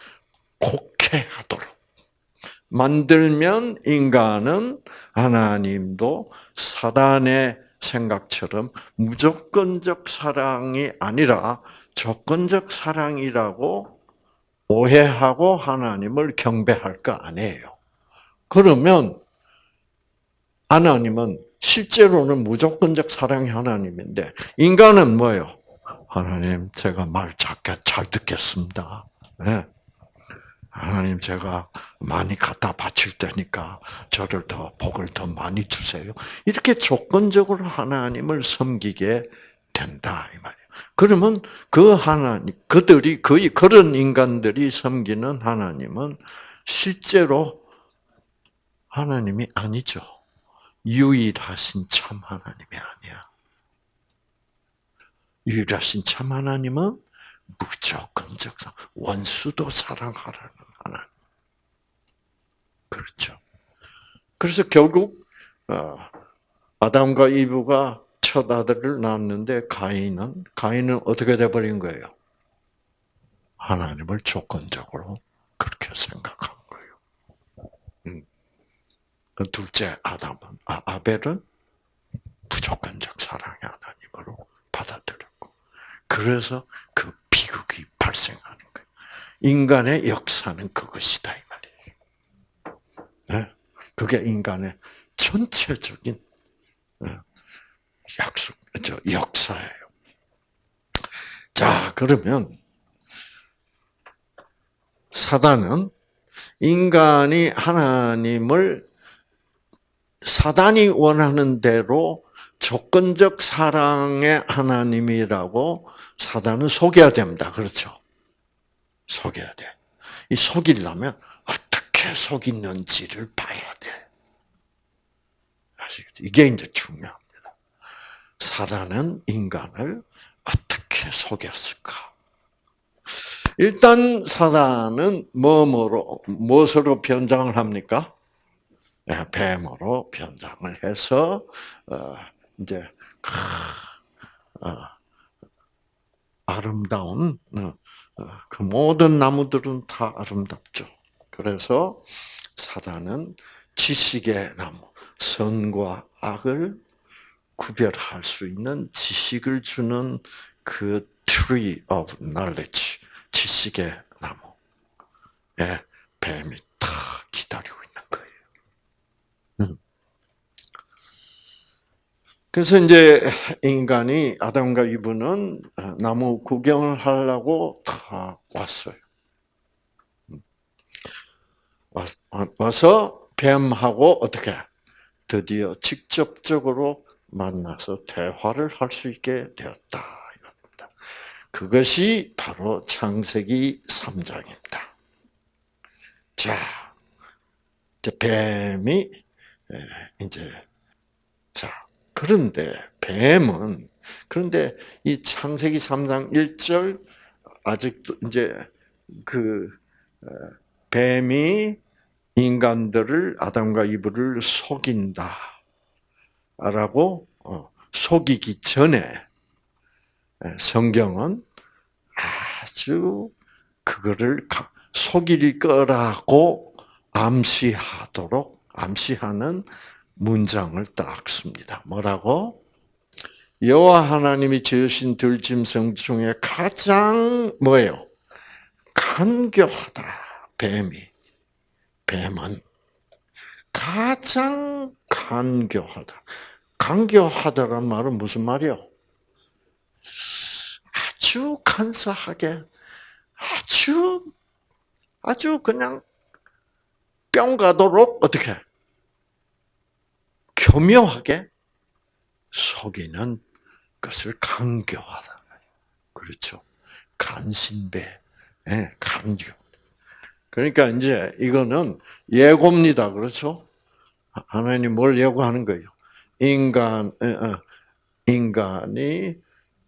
곡해하도록. 만들면 인간은 하나님도 사단의 생각처럼 무조건적 사랑이 아니라 조건적 사랑이라고 오해하고 하나님을 경배할 거 아니에요. 그러면 하나님은 실제로는 무조건적 사랑이 하나님인데 인간은 뭐예요? 하나님 제가 말 작게 잘 듣겠습니다. 네. 하나님 제가 많이 갖다 바칠 테니까 저를 더 복을 더 많이 주세요. 이렇게 조건적으로 하나님을 섬기게 된다 이 말이에요. 그러면 그 하나님 그들이 거의 그런 인간들이 섬기는 하나님은 실제로 하나님이 아니죠. 유일하신 참 하나님이 아니야. 유일하신 참 하나님은 무조건적 원수도 사랑하라는 하나님. 그렇죠. 그래서 결국 어, 아담과 이브가 첫 아들을 낳았는데 가인은 가인은 어떻게 돼 버린 거예요? 하나님을 조건적으로 그렇게 생각한 거예요. 음. 그 둘째 아담은 아, 아벨은 무조건적 사랑의 하나님으로 받아들였고 그래서 그 비극이 거예요. 인간의 역사는 그것이다 이 말이에요. 네? 그게 인간의 전체적인 네, 약속, 저 역사예요. 자, 그러면 사단은 인간이 하나님을 사단이 원하는 대로 조건적 사랑의 하나님이라고 사단은 속여야 됩니다. 그렇죠? 속여야 돼. 이 속이려면 어떻게 속이는지를 봐야 돼. 아시겠죠? 이게 이제 중요합니다. 사단은 인간을 어떻게 속였을까? 일단 사단은 뭐뭐로 무엇으로 변장을 합니까? 네, 뱀으로 변장을 해서 어, 이제 어, 아름다운 어, 그 모든 나무들은 다 아름답죠. 그래서 사단은 지식의 나무, 선과 악을 구별할 수 있는 지식을 주는 그 tree of knowledge, 지식의 나무에 뱀이 탁 기다리고 있는 거예요. 음. 그래서 이제 인간이 아담과 이브는 나무 구경을 하려고 다 왔어요. 음. 와서 뱀하고 어떻게 드디어 직접적으로 만나서 대화를 할 수 있게 되었다. 이겁니다. 그것이 바로 창세기 3장입니다. 자, 뱀이 이제 자 그런데 뱀은 그런데 이 창세기 3장 1절 아직도 이제 그 뱀이 인간들을 아담과 이브를 속인다. 라고 어, 속이기 전에 성경은 아주 그거를 속일 거라고 암시하도록 암시하는 문장을 딱 씁니다. 뭐라고? 여호와 하나님이 지으신 들짐승 중에 가장 뭐예요? 간교하다. 뱀이. 뱀은 가장 간교하다. 간교하다란 말은 무슨 말이요? 아주 간사하게, 아주, 아주 그냥 뿅 가도록 어떻게 교묘하게 속이는 것을 강교하다. 그렇죠. 간신배, 예, 강교. 그러니까 이제 이거는 예고입니다. 그렇죠? 하나님 뭘 예고하는 거예요? 인간, 어, 어, 인간이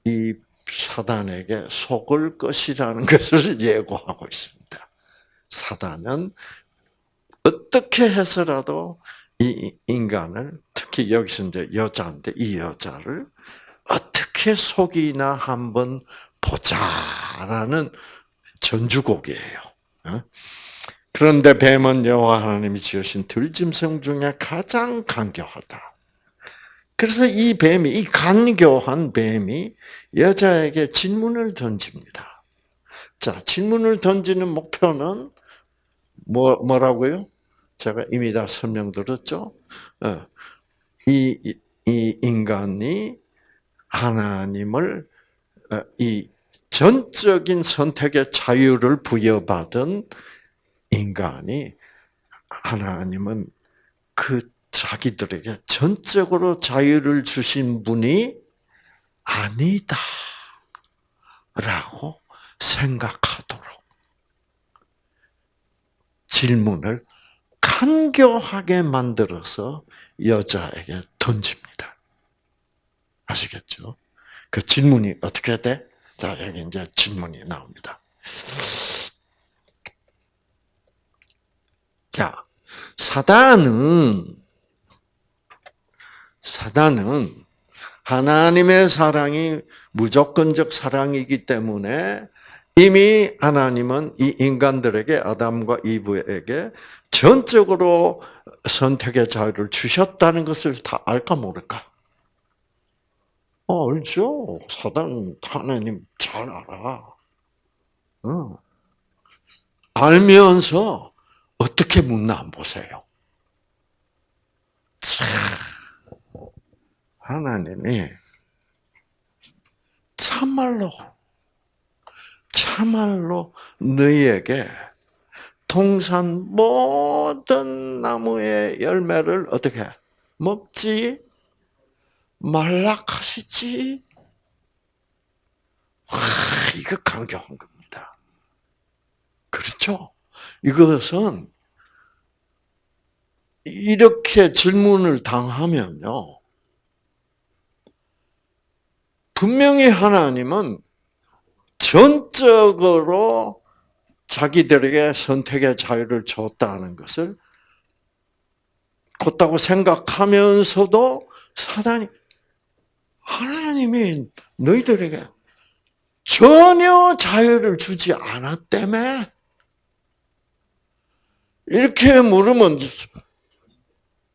이 사단에게 속을 것이라는 것을 예고하고 있습니다. 사단은 어떻게 해서라도 이 인간을 특히 여기서 이제 여자인데 이 여자를 어떻게 속이나 한번 보자라는 전주곡이에요. 어? 그런데 뱀은 여호와 하나님이 지으신 들짐승 중에 가장 간교하다. 그래서 이 뱀이 이 간교한 뱀이 여자에게 질문을 던집니다. 자, 질문을 던지는 목표는 뭐 뭐라고요? 제가 이미 다 설명드렸죠. 어, 이, 이 인간이 하나님을 어, 이 전적인 선택의 자유를 부여받은 인간이 하나님은 그 자기들에게 전적으로 자유를 주신 분이 아니다. 라고 생각하도록 질문을 간교하게 만들어서 여자에게 던집니다. 아시겠죠? 그 질문이 어떻게 돼? 자, 여기 이제 질문이 나옵니다. 자, 사단은, 사단은 하나님의 사랑이 무조건적 사랑이기 때문에 이미 하나님은 이 인간들에게 아담과 이브에게 전적으로 선택의 자유를 주셨다는 것을 다 알까 모를까? 어, 알죠. 사단 하나님 잘 알아. 어. 알면서 어떻게 묻나 보세요. 참, 하나님이 참말로 참말로 너희에게 동산 모든 나무의 열매를 어떻게 먹지 말라 하시지. 와, 이거 강경한 겁니다. 그렇죠? 이것은 이렇게 질문을 당하면요. 분명히 하나님은 전적으로 자기들에게 선택의 자유를 줬다는 것을 곧다고 생각하면서도 사단이 하나님이 너희들에게 전혀 자유를 주지 않았다며? 이렇게 물으면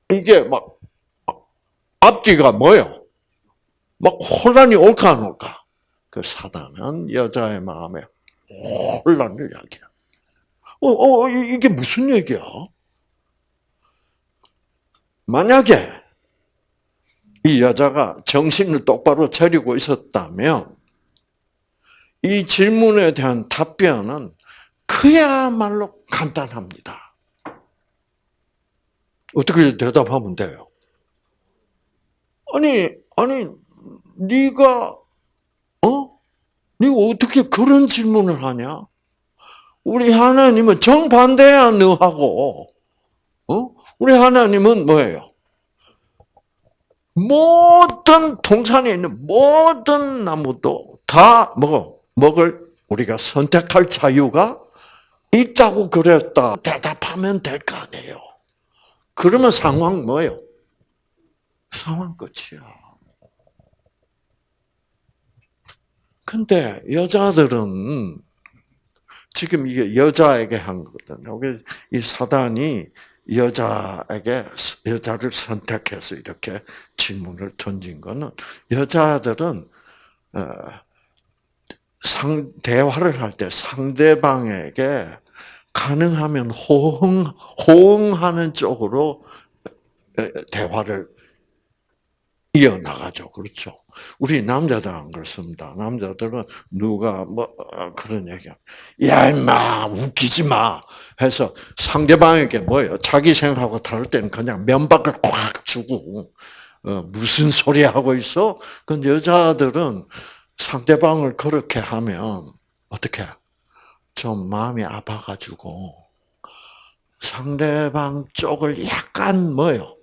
이게 막 앞뒤가 뭐요? 막 혼란이 올까 안 올까? 그 사단은 여자의 마음에 혼란을 야기해. 어, 어, 이게 무슨 얘기야? 만약에 이 여자가 정신을 똑바로 차리고 있었다면 이 질문에 대한 답변은 그야말로 간단합니다. 어떻게 대답하면 돼요? 아니, 아니, 네가 어? 네가 어떻게 그런 질문을 하냐? 우리 하나님은 정반대야 너하고. 어? 우리 하나님은 뭐예요? 모든 동산에 있는 모든 나무도 다 먹어. 먹을 우리가 선택할 자유가 있다고 그랬다. 대답하면 될 거 아니에요. 그러면 상황 뭐예요? 상황 끝이야. 근데 여자들은 지금 이게 여자에게 한 거거든요. 이 사단이 여자에게 여자를 선택해서 이렇게 질문을 던진 거는 여자들은 어, 상 대화를 할 때 상대방에게 가능하면 호응 호응하는 쪽으로 대화를 이어 나가죠. 그렇죠. 우리 남자들 안 그렇습니다. 남자들은 누가 뭐 그런 얘기, 야 임마 웃기지 마 해서 상대방에게 뭐예요? 자기 생각하고 다를 때는 그냥 면박을 꽉 주고 어, 무슨 소리 하고 있어? 근데 여자들은 상대방을 그렇게 하면 어떻게? 좀 마음이 아파가지고 상대방 쪽을 약간 뭐요?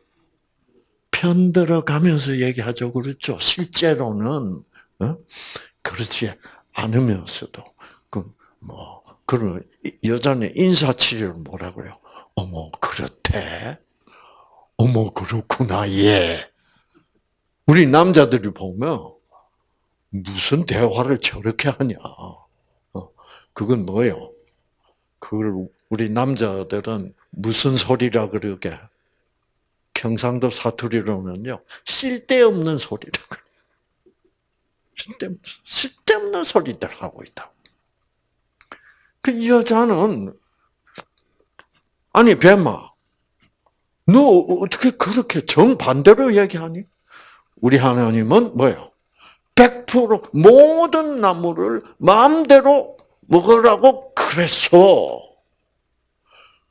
편들어 가면서 얘기하죠. 그렇죠. 실제로는 어? 그렇지 않으면서도 그 뭐 그런 여자는 인사치레를 뭐라고요? 어머 그렇대. 어머 그렇구나 예. 우리 남자들이 보면 무슨 대화를 저렇게 하냐. 어, 그건 뭐예요? 그걸 우리 남자들은 무슨 소리라 그러게? 경상도 사투리로는요, 쓸데없는 소리라 *laughs* 그래요. 쓸데없는, 소리들 하고 있다. 그 여자는, 아니, 뱀아, 너 어떻게 그렇게 정반대로 얘기하니? 우리 하나님은 뭐예요? 100% 모든 나무를 마음대로 먹으라고 그랬어.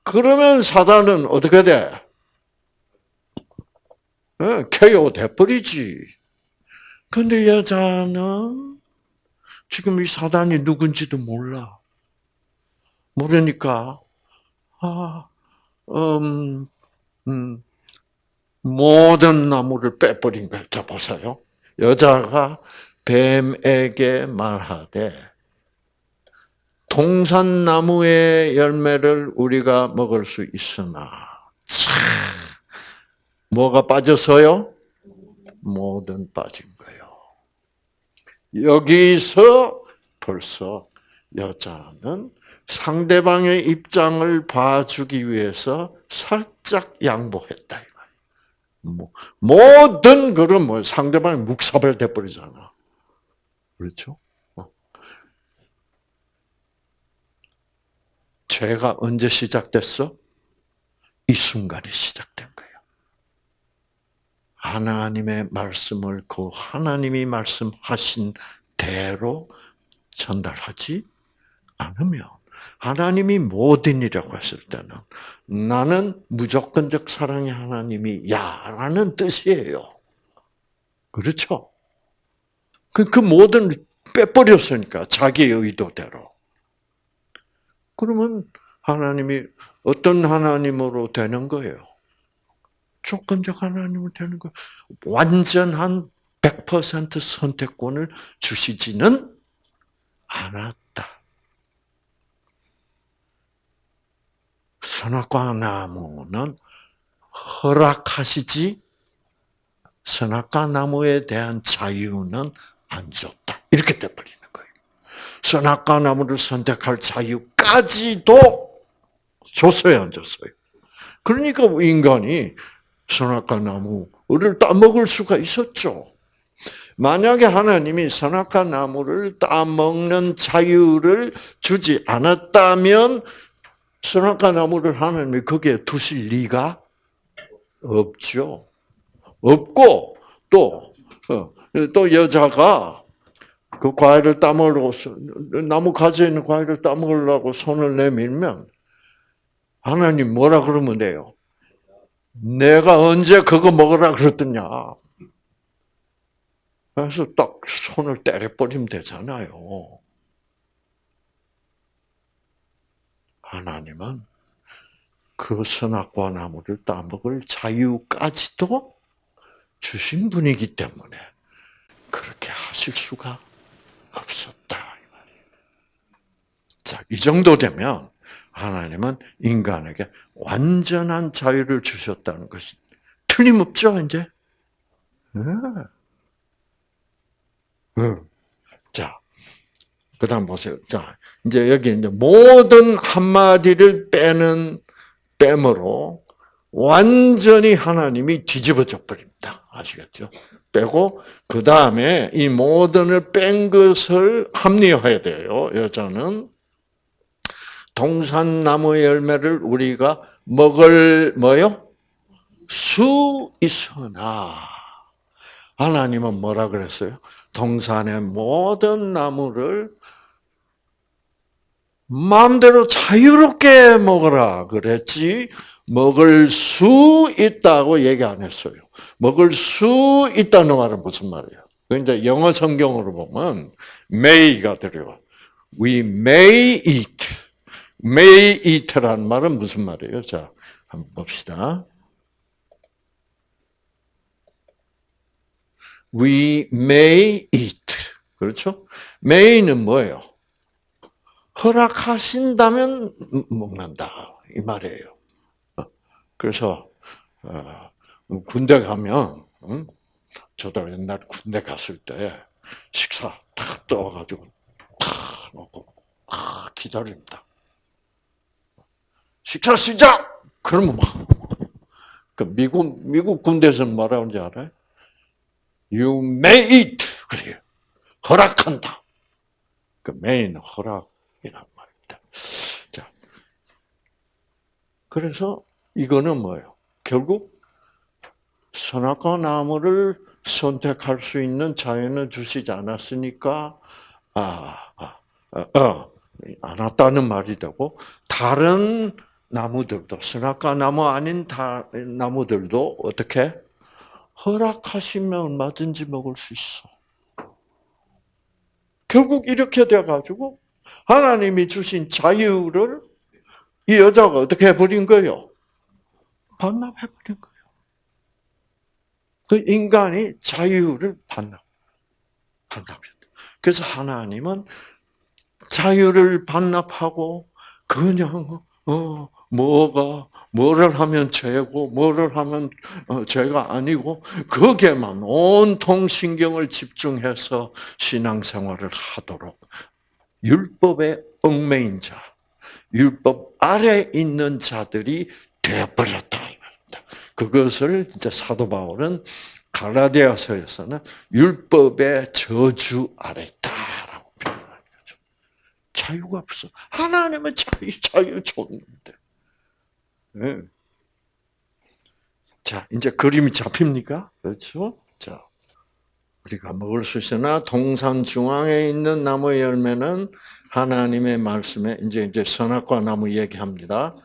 그러면 사단은 어떻게 돼? KO 돼버리지. 근데 여자는 지금 이 사단이 누군지도 몰라. 모르니까, 아, 음, 음, 모든 나무를 빼버린 거야. 자, 보세요. 여자가 뱀에게 말하되, 동산나무의 열매를 우리가 먹을 수 있으나, 참, 뭐가 빠져서요? 모든 빠진 거예요. 여기서 벌써 여자는 상대방의 입장을 봐주기 위해서 살짝 양보했다. 뭐, 모든 그런 뭐 상대방이 묵사발 돼 버리잖아. 그렇죠? 어. 죄가 언제 시작됐어? 이 순간이 거예요. 하나님의 말씀을 그 하나님이 말씀하신 대로 전달하지 않으면 하나님이 모든 이라고 했을 때는 나는 무조건적 사랑의 하나님이 야라는 뜻이에요. 그렇죠? 그, 그 모든 빼버렸으니까 자기 의도대로. 그러면 하나님이 어떤 하나님으로 되는 거예요? 조건적 하나님으로 되는 거예요. 완전한 100% 선택권을 주시지는 않았다. 선악과 나무는 허락하시지 선악과 나무에 대한 자유는 안 줬다. 이렇게 돼버리는 거예요. 선악과 나무를 선택할 자유까지도 줬어요, 안 줬어요? 그러니까 인간이 선악과 나무를 따먹을 수가 있었죠. 만약에 하나님이 선악과 나무를 따먹는 자유를 주지 않았다면 선악과 나무를 하나님이 거기에 두실 리가 없죠. 없고 또, 어, 또 여자가 그 과일을 따먹으려고, 나무 가지에 있는 과일을 따먹으려고 손을 내밀면 하나님 뭐라 그러면 돼요? 내가 언제 그거 먹으라 그랬더냐. 그래서 딱 손을 때려버리면 되잖아요. 하나님은 그 선악과 나무를 따먹을 자유까지도 주신 분이기 때문에 그렇게 하실 수가 없었다. 자, 이 정도 되면 하나님은 인간에게 완전한 자유를 주셨다는 것이 틀림없죠, 이제? 네. 자, 그 다음 보세요. 자, 이제 여기 이제 모든 한마디를 빼는 뺨으로 완전히 하나님이 뒤집어져 버립니다. 아시겠죠? 빼고 그 다음에 이 모든을 뺀 것을 합리화해야 돼요. 여자는 동산나무 열매를 우리가 먹을 뭐요? 수 있으나 하나님은 뭐라 그랬어요? 동산의 모든 나무를 마음대로 자유롭게 먹어라 그랬지 먹을 수 있다고 얘기 안 했어요. 먹을 수 있다는 말은 무슨 말이에요? 이제 영어 성경으로 보면 may가 들어요. We may eat. Eat라는 말은 무슨 말이에요? 자, 한번 봅시다. We may eat. 그렇죠? may는 뭐예요? 허락하신다면 먹는다. 이 말이에요. 그래서, 어, 군대 가면, 응? 저도 옛날 군대 갔을 때 식사 탁 떠와가지고 탁 먹고 탁 기다립니다. 식사 시작! 그러면 막, 그 미국, 미국 군대에서는 뭐라는지 알아요? You may eat. 그래요. 허락한다. 그 may는 허락이란 말입니다. 자. 그래서 이거는 뭐예요? 결국 선악과 나무를 선택할 수 있는 자연을 주시지 않았으니까 아, 아, 아, 어, 안 왔다는 말이 되고 다른 나무들도 선악과 나무 아닌 다, 나무들도 어떻게 허락하시면 얼마든지 먹을 수 있어. 결국 이렇게 돼 가지고 하나님이 주신 자유를 이 여자가 어떻게 해버린 거예요? 반납해버린 거예요. 그 인간이 자유를 반납, 반납했다. 그래서 하나님은 자유를 반납하고 그냥 어 뭐가 뭐를 하면 죄고 뭐를 하면 어, 죄가 아니고 거기에만 온통 신경을 집중해서 신앙생활을 하도록 율법의 얽매인 자, 율법 아래 있는 자들이 되어버렸다 그것을 이제 사도 바울은 갈라디아서에서는 율법의 저주 아래 있다라고 표현하는 거죠. 자유가 없어. 하나님은 자유, 자유 줬는데. 네. 자, 이제 그림이 잡힙니까? 그렇죠? 자, 우리가 먹을 수 있으나 동산 중앙에 있는 나무 열매는 하나님의 말씀에 이제 이제 선악과 나무 얘기합니다.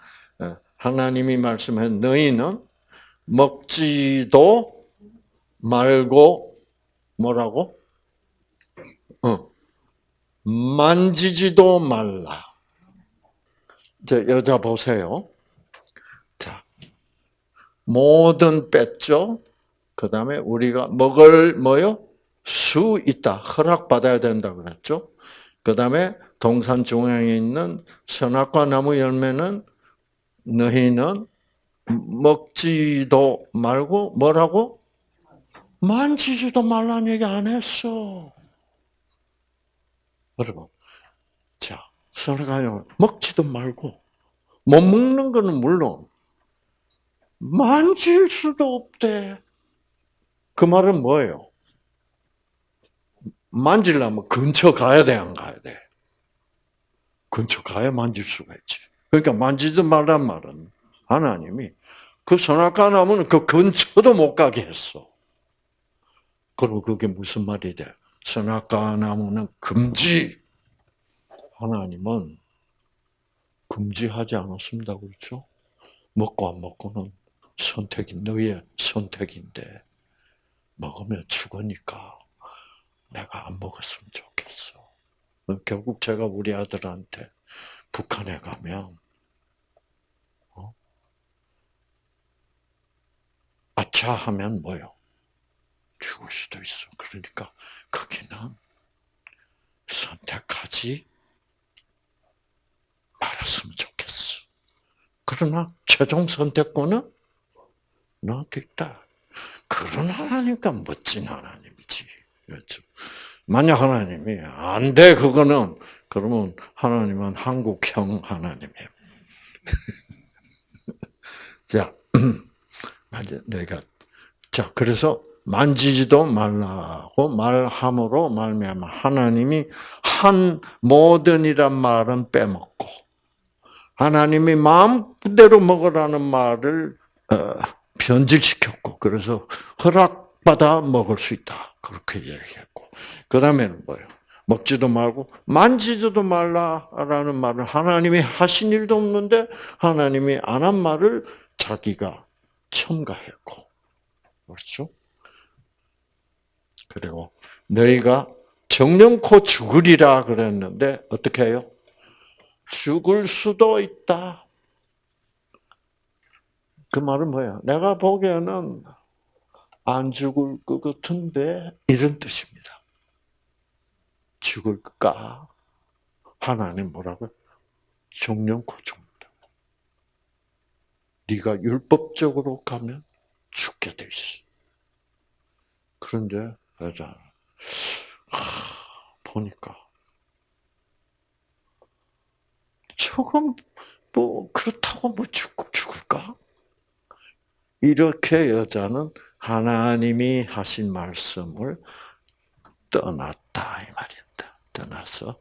예, 하나님이 말씀해 너희는 먹지도 말고 뭐라고? 어. 만지지도 말라. 자, 여자 보세요. 자, 모든 뺐죠. 그 다음에 우리가 먹을 뭐요? 수 있다. 허락받아야 된다 그랬죠. 그 다음에 동산 중앙에 있는 선악과 나무 열매는 너희는 먹지도 말고 뭐라고? 만지지도 말라는 얘기 안 했어. 여러분, 자, 서로가요 먹지도 말고 못 먹는 거는 물론 만질 수도 없대. 그 말은 뭐예요? 만질려면 근처 가야 돼, 안 가야 돼? 근처 가야 만질 수가 있지. 그러니까 만지지 말란 말은 하나님이 그 선악과 나무는 그 근처도 못 가게 했어. 그리고 그게 무슨 말이 돼? 선악과 나무는 금지. 하나님은 금지하지 않았습니다. 그렇죠? 먹고 안 먹고는 선택이 너의 선택인데 먹으면 죽으니까 내가 안 먹었으면 좋겠어. 결국 제가 우리 아들한테 북한에 가면 아차 하면 뭐요? 죽을 수도 있어. 그러니까 거기는 선택하지 말았으면 좋겠어. 그러나 최종 선택권은 있다. 그런 하나님과 멋진 하나님이지. 그렇죠. 만약 하나님이 안 돼, 그거는, 그러면 하나님은 한국형 하나님이에요. *laughs* 자, *clears throat* 아주 내가 자 그래서 만지지도 말라고 말함으로 말미암아 하나님이 한 모든이란 말은 빼먹고 하나님이 마음대로 먹으라는 말을 어, 변질시켰고 그래서 허락받아 먹을 수 있다 그렇게 얘기했고 그 다음에는 뭐예요? 먹지도 말고 만지지도 말라라는 말을 하나님이 하신 일도 없는데 하나님이 안 한 말을 자기가 첨가했고 그렇죠? 그리고 너희가 정령코 죽으리라 그랬는데 어떻게 해요? 죽을 수도 있다. 그 말은 뭐야? 내가 보기에는 안 죽을 것 같은데 이런 뜻입니다. 죽을까? 하나님 뭐라고요? 정령코 죽는다. 네가 율법적으로 가면 죽게 돼 있어. 그런데 여자 보니까 조금 뭐 그렇다고 뭐 죽고 죽을까? 이렇게 여자는 하나님이 하신 말씀을 떠났다 이 말이다. 떠나서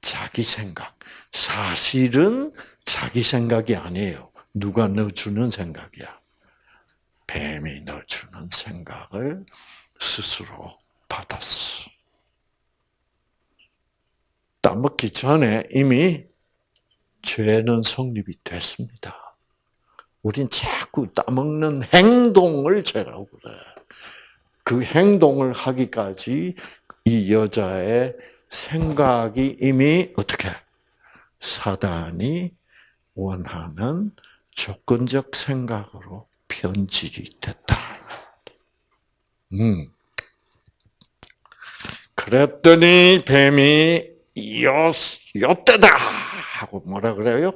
자기 생각. 사실은 자기 생각이 아니에요. 누가 넣어주는 생각이야. 뱀이 넣어주는 생각을 스스로 받았어. 따먹기 전에 이미 죄는 성립이 됐습니다. 우린 자꾸 따먹는 행동을 죄라고 그래. 그 행동을 하기까지 이 여자의 생각이 이미 어떻게 사단이 원하는 조건적 생각으로 편집이 됐다. 음. 그랬더니 뱀이 요, 요때다! 하고 뭐라 그래요?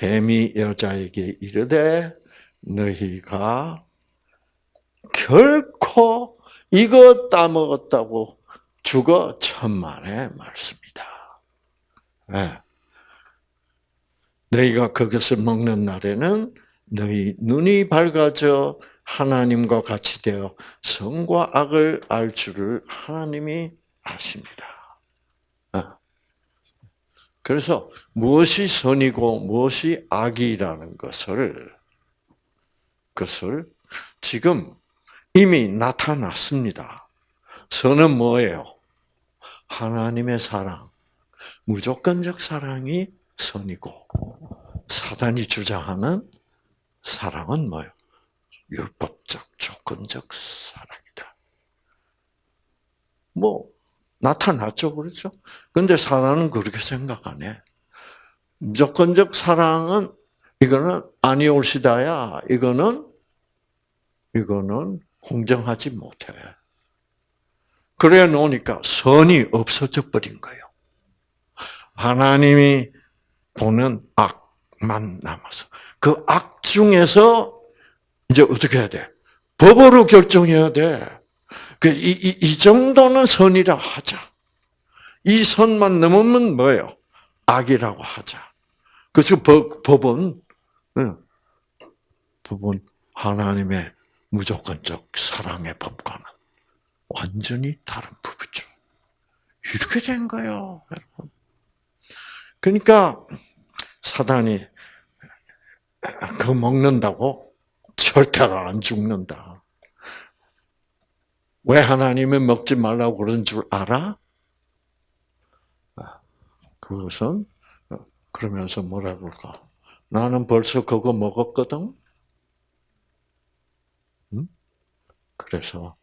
뱀이 여자에게 이르되, 너희가 결코 이거 따먹었다고 죽어 천만의 말씀이다. 네. 너희가 그것을 먹는 날에는 너희 눈이 밝아져 하나님과 같이 되어 선과 악을 알 줄을 하나님이 아십니다. 어. 그래서 무엇이 선이고 무엇이 악이라는 것을 것을 지금 이미 나타났습니다. 선은 뭐예요? 하나님의 사랑, 무조건적 사랑이 선이고 사단이 주장하는 사랑은 뭐예요? 율법적, 조건적 사랑이다. 뭐 나타났죠, 그렇죠? 근데 사단은 그렇게 생각 안 해. 무조건적 사랑은 이거는 아니올시다야. 이거는 이거는 공정하지 못해. 그래 놓으니까 선이 없어져 버린 거예요. 하나님이 보는 악만 남아서 그 악 중에서 이제 어떻게 해야 돼? 법으로 결정해야 돼. 그, 이, 이, 이 정도는 선이라 하자. 이 선만 넘으면 뭐예요? 악이라고 하자. 그래서 법, 법은, 법은 하나님의 무조건적 사랑의 법과는 완전히 다른 법이죠. 이렇게 된 거예요, 여러분. 그러니까, 사단이, 그 먹는다고 절대로 안 죽는다. 왜 하나님이 먹지 말라고 그런 줄 알아? 아, 그것은 어, 그러면서 뭐라 그럴까? 나는 벌써 그거 먹었거든. 그래서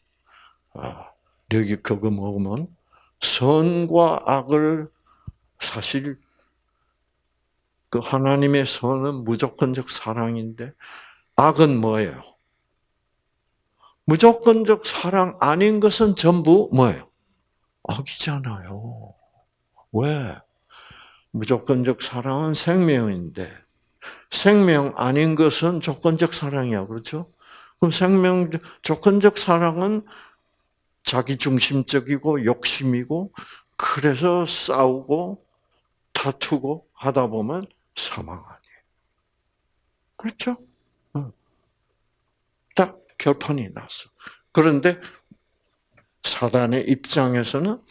아, 여기 그거 먹으면 선과 악을 사실 그 하나님의 선은 무조건적 사랑인데 악은 뭐예요? 무조건적 사랑 아닌 것은 전부 뭐예요? 악이잖아요. 왜? 무조건적 사랑은 생명인데 생명 아닌 것은 조건적 사랑이야. 그렇죠? 그럼 생명 조건적 사랑은 자기 중심적이고 욕심이고 그래서 싸우고 다투고 하다 보면 사망 아니에요. 그렇죠? 결판이 났어. 그런데 사단의 입장에서는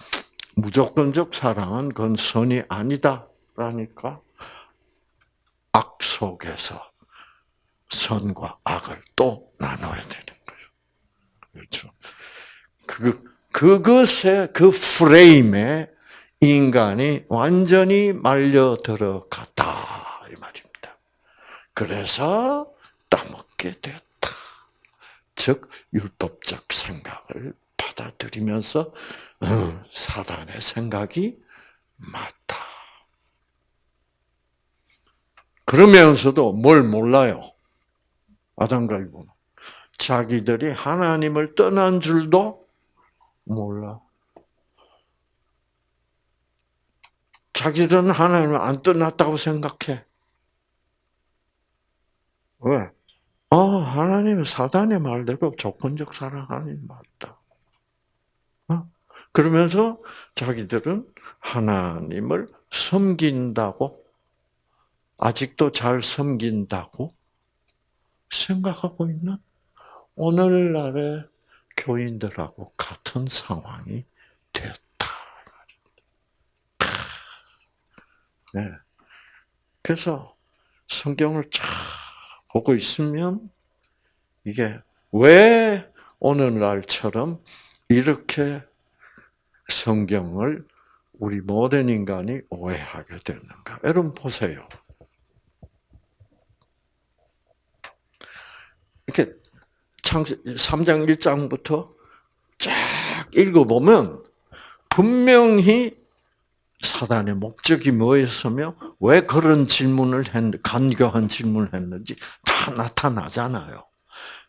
무조건적 사랑은 그건 선이 아니다라니까 악 속에서 선과 악을 또 나눠야 되는 거예요. 그렇죠. 그, 그것의 그 프레임에 인간이 완전히 말려 들어갔다. 이 말입니다. 그래서 따먹게 됐다. 즉, 율법적 생각을 받아들이면서, 어, 사단의 생각이 맞다. 그러면서도 뭘 몰라요? 아담과 이브는. 자기들이 하나님을 떠난 줄도 몰라. 자기들은 하나님을 안 떠났다고 생각해. 왜? 아, 하나님은 사단의 말대로 조건적 사랑 하나님 맞다. 어? 그러면서 자기들은 하나님을 섬긴다고, 아직도 잘 섬긴다고 생각하고 있는 오늘날의 교인들하고 같은 상황이 됐다. 네. 그래서 성경을 쫙 보고 있으면 이게 왜 오늘날처럼 이렇게 성경을 우리 모든 인간이 오해하게 되는가? 여러분 보세요. 이렇게 창세 3장 1장부터 쫙 읽어보면 분명히 사단의 목적이 뭐였으며 왜 그런 질문을 했, 간교한 질문을 했는지 다 나타나잖아요.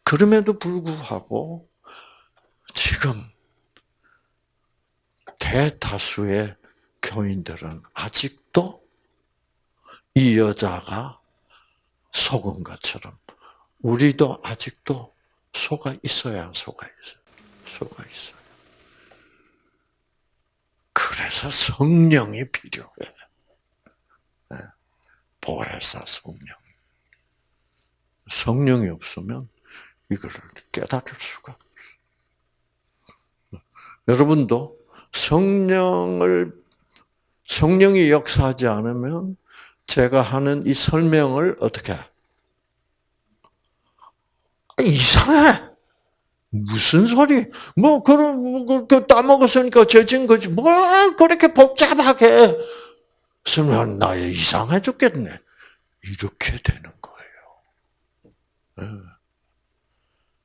그럼에도 불구하고 지금 대다수의 교인들은 아직도 이 여자가 속은 것처럼 우리도 아직도 속아 있어야 안 속아 있어요. 속아 있어요. 그래서 성령이 필요해. 네. 보혜사 성령. 성령이 없으면 이거를 깨달을 수가 없어. 여러분도 성령을 성령이 역사하지 않으면 제가 하는 이 설명을 어떻게 이상해. 무슨 소리? 뭐, 그런, 그, 그 따먹었으니까 죄진 거지. 뭘 그렇게 복잡하게. 설명, 나의 이상해 죽겠네. 이렇게 되는 거예요. 네.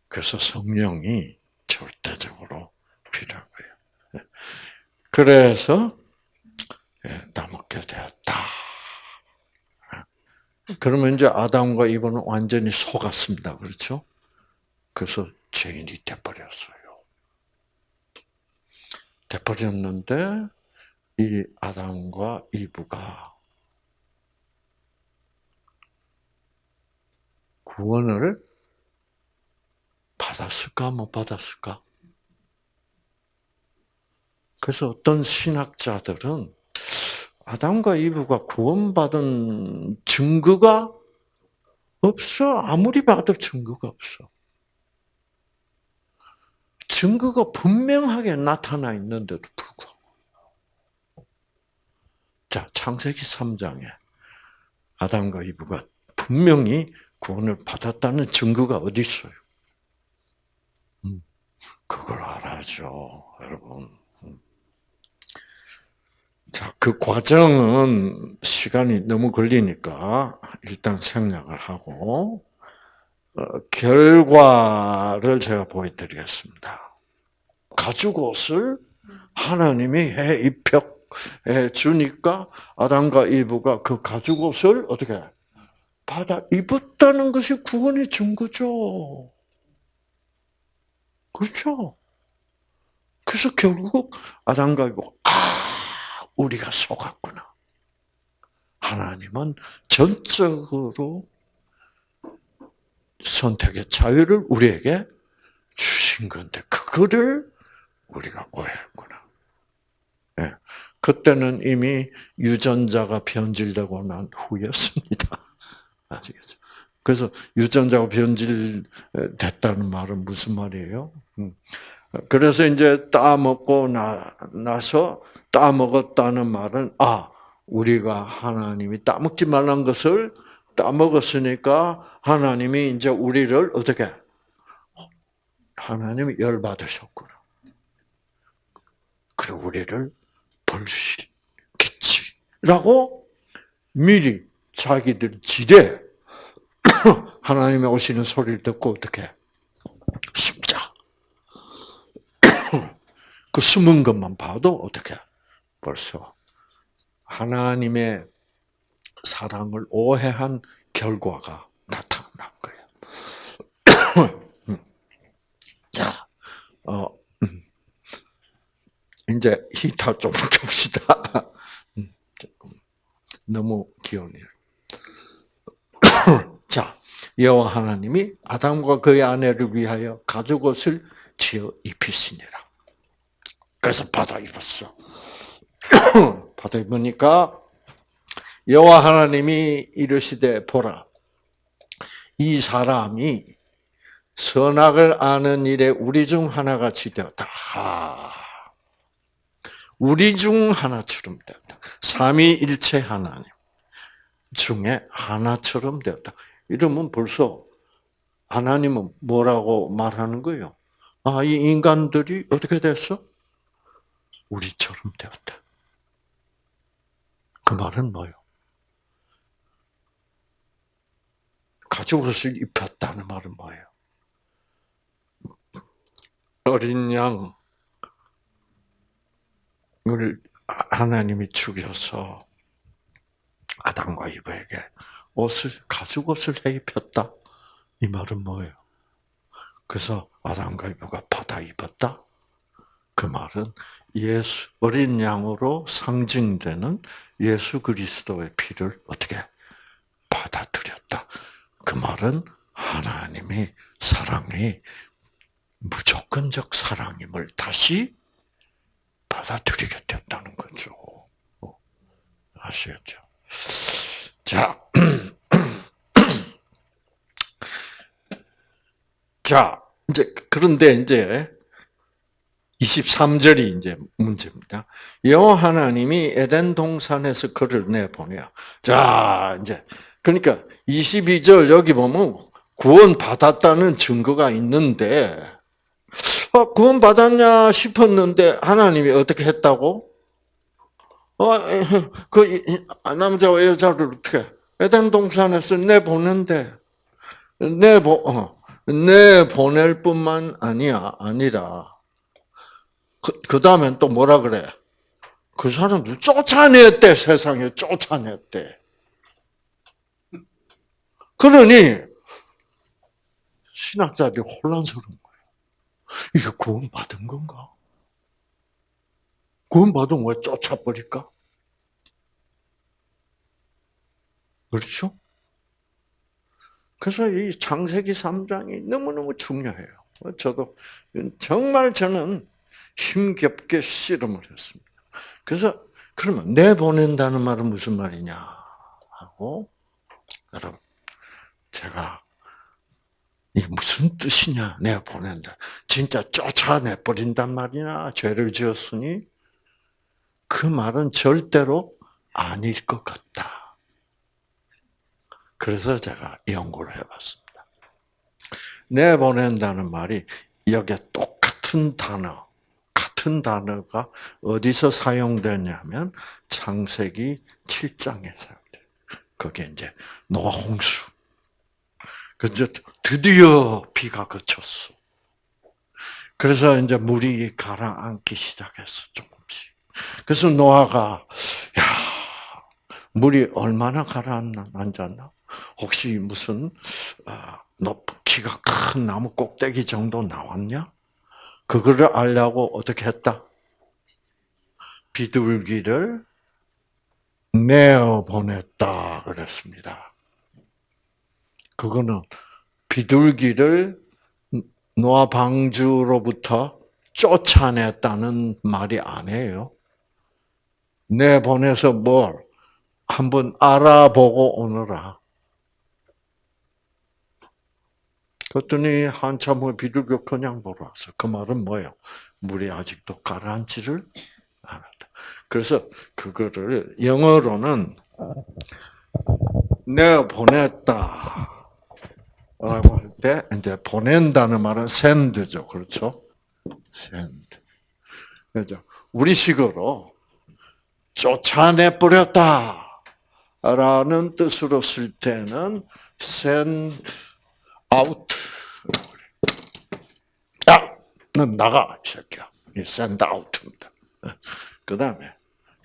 그래서 성령이 절대적으로 거예요. 네. 그래서, 따먹게 되었다. 그러면 이제 아담과 이브는 완전히 속았습니다. 그렇죠? 그래서 죄인이 돼버렸어요. 돼버렸는데 이 아담과 이브가 구원을 받았을까 못 받았을까? 그래서 어떤 신학자들은 아담과 이브가 구원받은 증거가 없어. 아무리 봐도 증거가 없어. 증거가 분명하게 나타나 있는데도 불구하고. 자, 창세기 3장에 아담과 이브가 분명히 구원을 받았다는 증거가 어디 있어요? 음, 그걸 알아죠, 여러분. 음. 자, 그 과정은 시간이 너무 걸리니까 일단 생략을 하고 어, 결과를 제가 보여드리겠습니다. 가죽 옷을 하나님이 해 입혀 주니까 아담과 이브가 그 가죽 옷을 어떻게 받아 입었다는 것이 구원의 증거죠. 그렇죠? 그래서 결국 아담과 이브 아 우리가 속았구나. 하나님은 전적으로 선택의 자유를 우리에게 주신 건데 그거를 우리가 오해했구나. 네. 그때는 이미 유전자가 변질되고 난 후였습니다. *laughs* 아시겠죠? 그래서 유전자가 변질됐다는 말은 무슨 말이에요? 음. 그래서 이제 따먹고 나, 나서 따먹었다는 말은, 아, 우리가 하나님이 따먹지 말란 것을 따먹었으니까 하나님이 이제 우리를 어떻게, 하나님이 열 받으셨구나. 그리고 우리를 벌시겠지. 라고 미리 자기들 지대 *coughs* 하나님의 오시는 소리를 듣고 어떻게 숨자. *coughs* 그 숨은 것만 봐도 어떻게 벌써 하나님의 사랑을 오해한 결과가 나타난 거예요. *coughs* 자, 어, 이제 히타 좀 봅시다. *coughs* 너무 귀여운 일. *coughs* 자, 여호와 하나님이 아담과 그의 아내를 위하여 가죽옷을 지어 입히시니라. 그래서 받아 입었어. 받아 입으니까 여호와 하나님이 이르시되 보라 이 사람이 선악을 아는 일에 우리 중 하나같이 되었다. 우리 중 하나처럼 되었다. 삼위일체 하나님 중에 하나처럼 되었다. 이러면 벌써 하나님은 뭐라고 말하는 거예요? 아, 이 인간들이 어떻게 됐어? 우리처럼 되었다. 그 말은 뭐예요? 가죽옷을 입혔다는 말은 뭐예요? 어린 양을 하나님이 죽여서 아담과 이브에게 옷을 가죽옷을 해 입혔다. 이 말은 뭐예요? 그래서 아담과 이브가 받아 입었다. 그 말은 예수 어린 양으로 상징되는 예수 그리스도의 피를 어떻게 받아들였다. 그 말은 하나님의 사랑이 무조건적 사랑임을 다시 받아들이게 됐다는 거죠. 어, 아시겠죠? 자, *clears throat* 자, 이제, 그런데 이제, 23절이 이제 문제입니다. 여호 하나님이 에덴 동산에서 그를 내보내요. 자, 이제, 그러니까 22절 여기 보면 구원 받았다는 증거가 있는데, 어, 구원 받았냐 싶었는데 하나님이 어떻게 했다고? 어, 그 남자와 여자를 어떻게 에덴 동산에서 내 보는데 내 보 어, 내 보낼 뿐만 아니야 아니라 그, 그 다음엔 또 뭐라 그래? 그 사람들 쫓아냈대 세상에 쫓아냈대. 그러니 신학자들이 혼란스러운 거예요. 이게 구원 받은 건가? 구원 받으면 왜 쫓아버릴까? 그렇죠? 그래서 이 창세기 3장이 너무너무 중요해요. 저도 정말 저는 힘겹게 씨름을 했습니다. 그래서 그러면 내보낸다는 말은 무슨 말이냐 하고 여러분 제가 이게 무슨 뜻이냐 내가 보낸다. 진짜 쫓아내 버린단 말이냐 죄를 지었으니 그 말은 절대로 아닐 것 같다. 그래서 제가 연구를 해봤습니다. 내보낸다는 말이 여기에 똑같은 단어, 같은 단어가 어디서 사용되냐면 창세기 7장에 사용돼요. 그게 이제 노아 홍수. 그래서 드디어 비가 그쳤어. 그래서 이제 물이 가라앉기 시작했어, 조금씩. 그래서 노아가 야 물이 얼마나 가라앉았나? 혹시 무슨 높 키가 큰 나무 꼭대기 정도 나왔냐? 그거를 알려고 어떻게 했다? 비둘기를 내어 보냈다 그랬습니다. 그거는 비둘기를 노아 방주로부터 쫓아냈다는 말이 아니에요. 내보내서 뭘 한번 알아보고 오너라. 그랬더니 한참 후에 비둘기가 그냥 보러 왔어. 그 말은 뭐예요? 물이 아직도 가라앉지를 않았다. 그래서 그거를 영어로는 내가 보냈다. 때, 이제 보낸다는 말은 send죠. 그렇죠? send. 그죠? 우리식으로 쫓아내 버렸다. 라는 뜻으로 쓸 때는 send out. 야! 넌 나가, 이 새끼야. 이 send out입니다. 그 다음에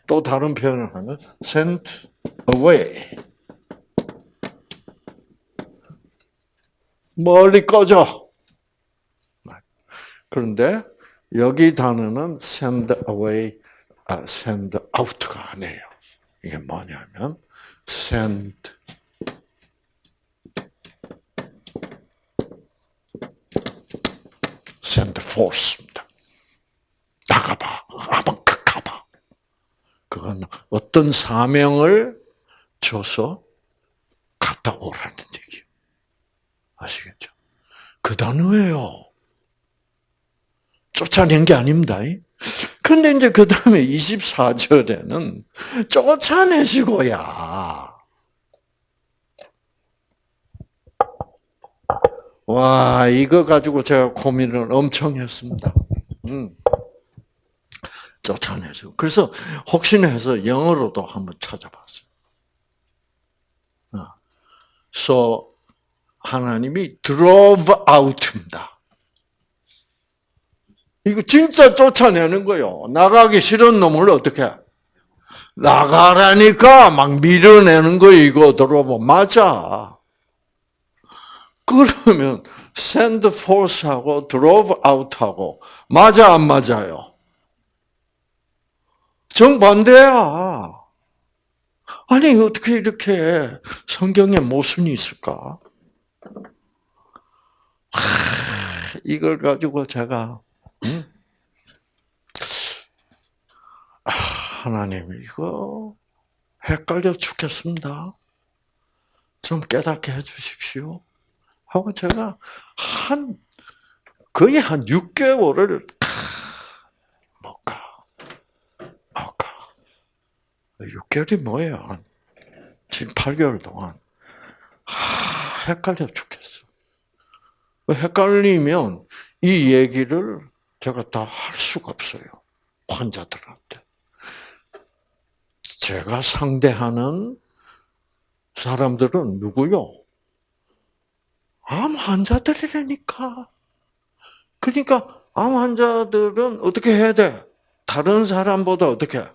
또 다른 표현을 하면 send away. 멀리 꺼져. 그런데 여기 단어는 send away, 아, send out가 아니에요. 이게 뭐냐면 send send force입니다. 나가봐. 한번 가봐. 그건 어떤 사명을 줘서 갔다 오라는 얘기예요. 아시겠죠? 그 단어예요. 쫓아낸 게 아닙니다. 근데 이제 그 다음에 24절에는 쫓아내시고야. 와, 이거 가지고 제가 고민을 엄청 했습니다. 음. 쫓아내시고. 그래서 혹시나 해서 영어로도 한번 찾아봤어요. 어. So, 하나님이 drove out입니다. 이거 진짜 쫓아내는 거요. 나가기 싫은 놈을 어떻게? 나가라니까 막 밀어내는 거 이거 들어보 맞아. 그러면 send force하고 drove out하고 맞아 안 맞아요? 정반대야. 아니 어떻게 이렇게 성경에 모순이 있을까? 하, 이걸 가지고 제가 음? 하나님 이거 헷갈려 죽겠습니다. 좀 깨닫게 해주십시오. 하고 제가 한 거의 한 6개월을 뭘까 뭘까 6개월이 뭐예요? 한 지금 8개월 동안 하, 헷갈려 죽겠어. 헷갈리면 이 얘기를 제가 다 할 수가 없어요. 환자들한테. 제가 상대하는 사람들은 누구요? 암 환자들이라니까. 그러니까 암 환자들은 어떻게 해야 돼? 다른 사람보다 어떻게? 와,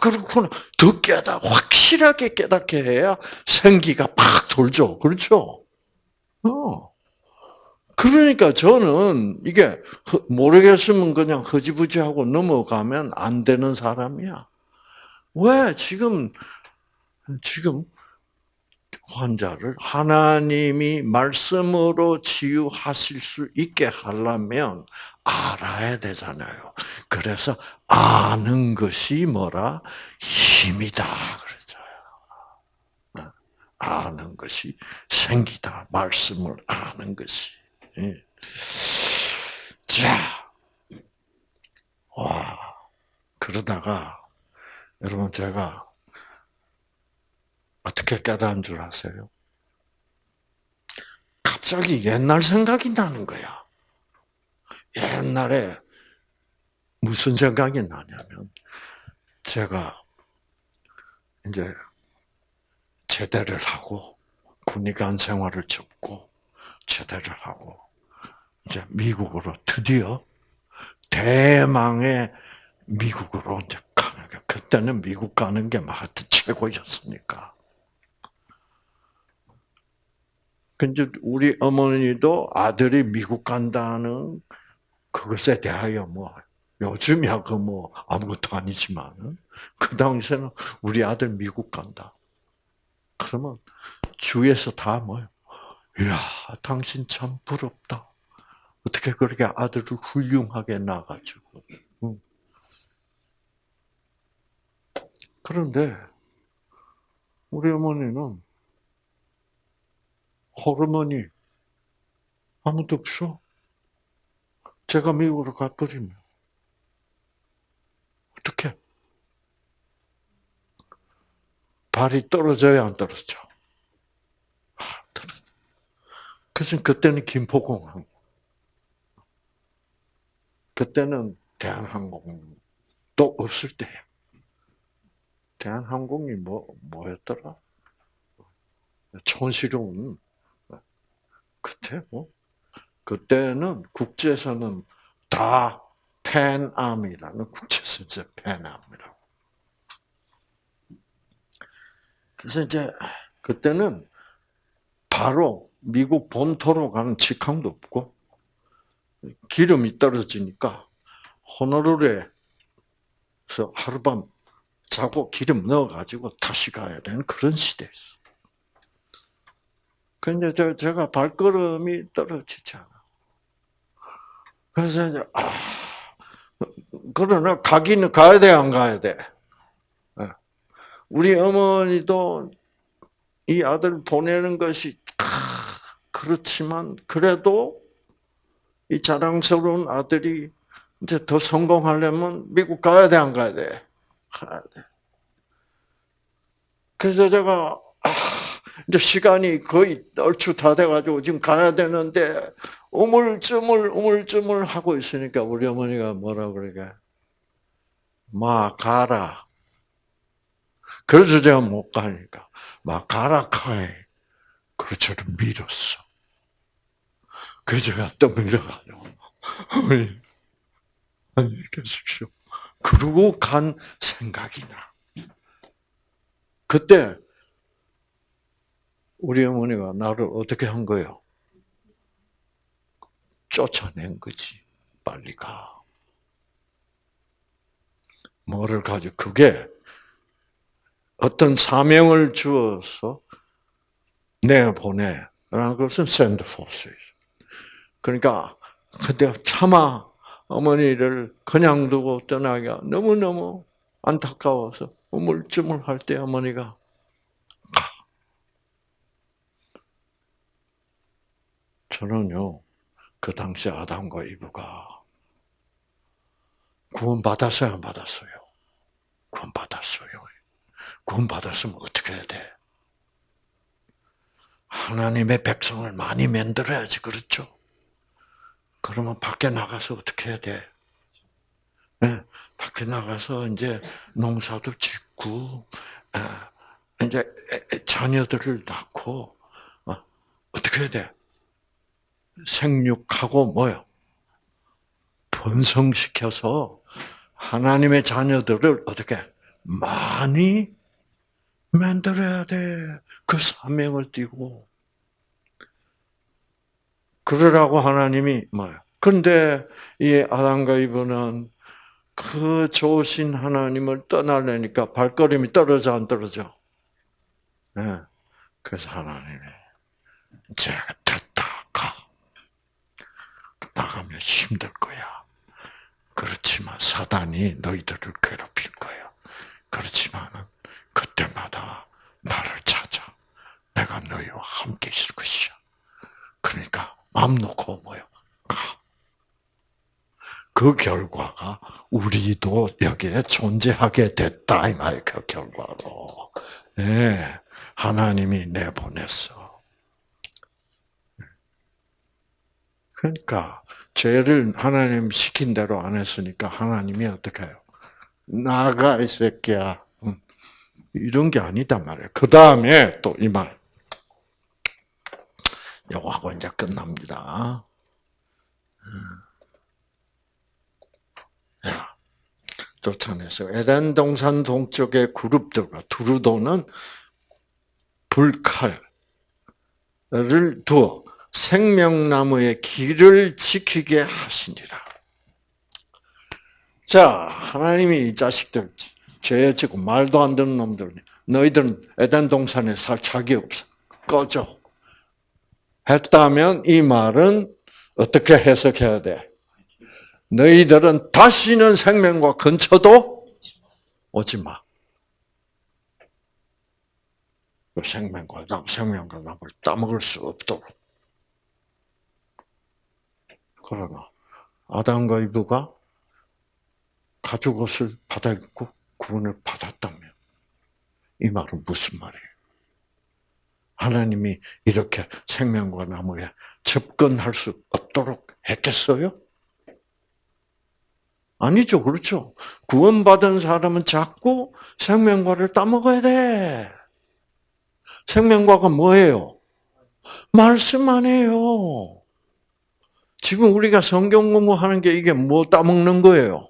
그렇구나. 더 깨닫, 확실하게 깨닫게 해야 생기가 팍 돌죠. 그렇죠? 어. 그러니까 저는 이게 모르겠으면 그냥 허지부지하고 넘어가면 안 되는 사람이야. 왜 지금 지금 환자를 하나님이 말씀으로 치유하실 수 있게 하려면 알아야 되잖아요. 그래서 아는 것이 뭐라 힘이다. 아는 것이 생기다. 말씀을 아는 것이. 예. 자, 와 그러다가 여러분 제가 어떻게 깨달은 줄 아세요? 갑자기 옛날 생각이 나는 거야. 옛날에 무슨 생각이 나냐면 제가 이제 제대를 하고 군의관 생활을 접고 제대를 하고 이제 미국으로 드디어 대망의 미국으로 이제 가는 게 그때는 미국 가는 게 하여튼 최고였으니까. 근데 우리 어머니도 아들이 미국 간다는 그것에 대하여 뭐 요즘이야 그 뭐 아무것도 아니지만 그 당시에는 우리 아들 미국 간다. 그러면 주위에서 다 뭐요? 이야, 당신 참 부럽다. 어떻게 그렇게 아들을 훌륭하게 낳아가지고. 그런데 우리 어머니는 호르몬이 아무도 없어. 제가 미국으로 가버리면 어떻게? 발이 떨어져야 안 떨어져? 아, 떨어져. 그래서 그때는 김포공항. 그때는 대한항공도 없을 때. 대한항공이 뭐, 뭐였더라? 촌스러운, 그때 뭐, 그때는 국제선은 다 팬암이라는 국제선제 팬암이라고. 그래서 이제 그때는 바로 미국 본토로 가는 직항도 없고 기름이 떨어지니까 호노루루에서 하룻밤 자고 기름 넣어가지고 다시 가야 되는 그런 시대였어. 근데 저, 제가 발걸음이 떨어지잖아. 그래서 이제, 아, 그러나 가기는 가야 돼, 안 가야 돼? 예. 우리 어머니도 이 아들 보내는 것이, 아, 그렇지만, 그래도 이 자랑스러운 아들이 이제 더 성공하려면 미국 가야 돼, 안 가야 돼? 가야 돼. 그래서 제가, 아, 이제 시간이 거의 얼추 다 돼가지고 지금 가야 되는데, 우물쭈물, 우물쭈물 하고 있으니까 우리 어머니가 뭐라 그러게. 마, 가라. 그래서 제가 못 가니까, 마, 가라, 카이. 그래서 저를 밀었어. 그래서 제가 떠밀려가지고, 어머니, 안녕히 계십시오. 그러고 간 생각이 나. 그때, 우리 어머니가 나를 어떻게 한 거예요? 쫓아낸 거지. 빨리 가. 뭐를 가지고, 그게 어떤 사명을 주어서 내보내라는 것은 샌드포스예요. 그러니까, 그때 차마 어머니를 그냥 두고 떠나기가 너무너무 안타까워서 우물쭈물 할 때 어머니가 저는요, 그 당시 아담과 이브가 구원 받았어요, 안 받았어요? 구원 받았어요. 구원 받았으면 어떻게 해야 돼? 하나님의 백성을 많이 만들어야지, 그렇죠? 그러면 밖에 나가서 어떻게 해야 돼? 네, 밖에 나가서 이제 농사도 짓고, 이제 자녀들을 낳고, 어, 어떻게 해야 돼? 생육하고 뭐요? 번성시켜서 하나님의 자녀들을 어떻게 많이 만들어야 돼. 그 사명을 띠고. 그러라고 하나님이 뭐요? 근데 이 아담과 이브는 그 좋으신 하나님을 떠나려니까 발걸음이 떨어져 안 떨어져? 네. 그래서 하나님이 제가 됐다 가. 나가면 힘들 거야. 그렇지만 사단이 너희들을 괴롭힐 거야. 그렇지만은 그때마다 나를 찾아. 내가 너희와 함께 있을 것이야. 그러니까 마음 놓고 뭐요? 가. 그 결과가 우리도 여기에 존재하게 됐다 이 말이에요. 그 결과로. 네, 하나님이 내보냈어. 그러니까 죄를 하나님 시킨 대로 안 했으니까 하나님이 어떻게 해요? 나가 이 새끼야. 이런 게 아니다 말이에요. 그 다음에 또 이 말. 요거하고 이제 끝납니다. 야, 쫓아내서 에덴 동산 동쪽의 그룹들과 두루도는 불칼을 두어 생명나무의 길을 지키게 하시니라. 자, 하나님이 이 자식들 죄 짓고 말도 안 듣는 놈들, 너희들은 에덴 동산에 살 자기 없어. 꺼져. 했다면 이 말은 어떻게 해석해야 돼? 너희들은 다시는 생명과 근처도 오지 마. 그 생명과 나 생명과 나무를 따먹을 수 없도록. 그러나 아담과 이브가 가죽 옷을 받아 입고 구원을 받았다면 이 말은 무슨 말이에요? 하나님이 이렇게 생명과 나무에 접근할 수 없도록 했겠어요? 아니죠, 그렇죠. 구원받은 사람은 자꾸 생명과를 따먹어야 돼. 생명과가 뭐예요? 말씀 안에요. 지금 우리가 성경 공부하는 게 이게 뭐 따먹는 거예요?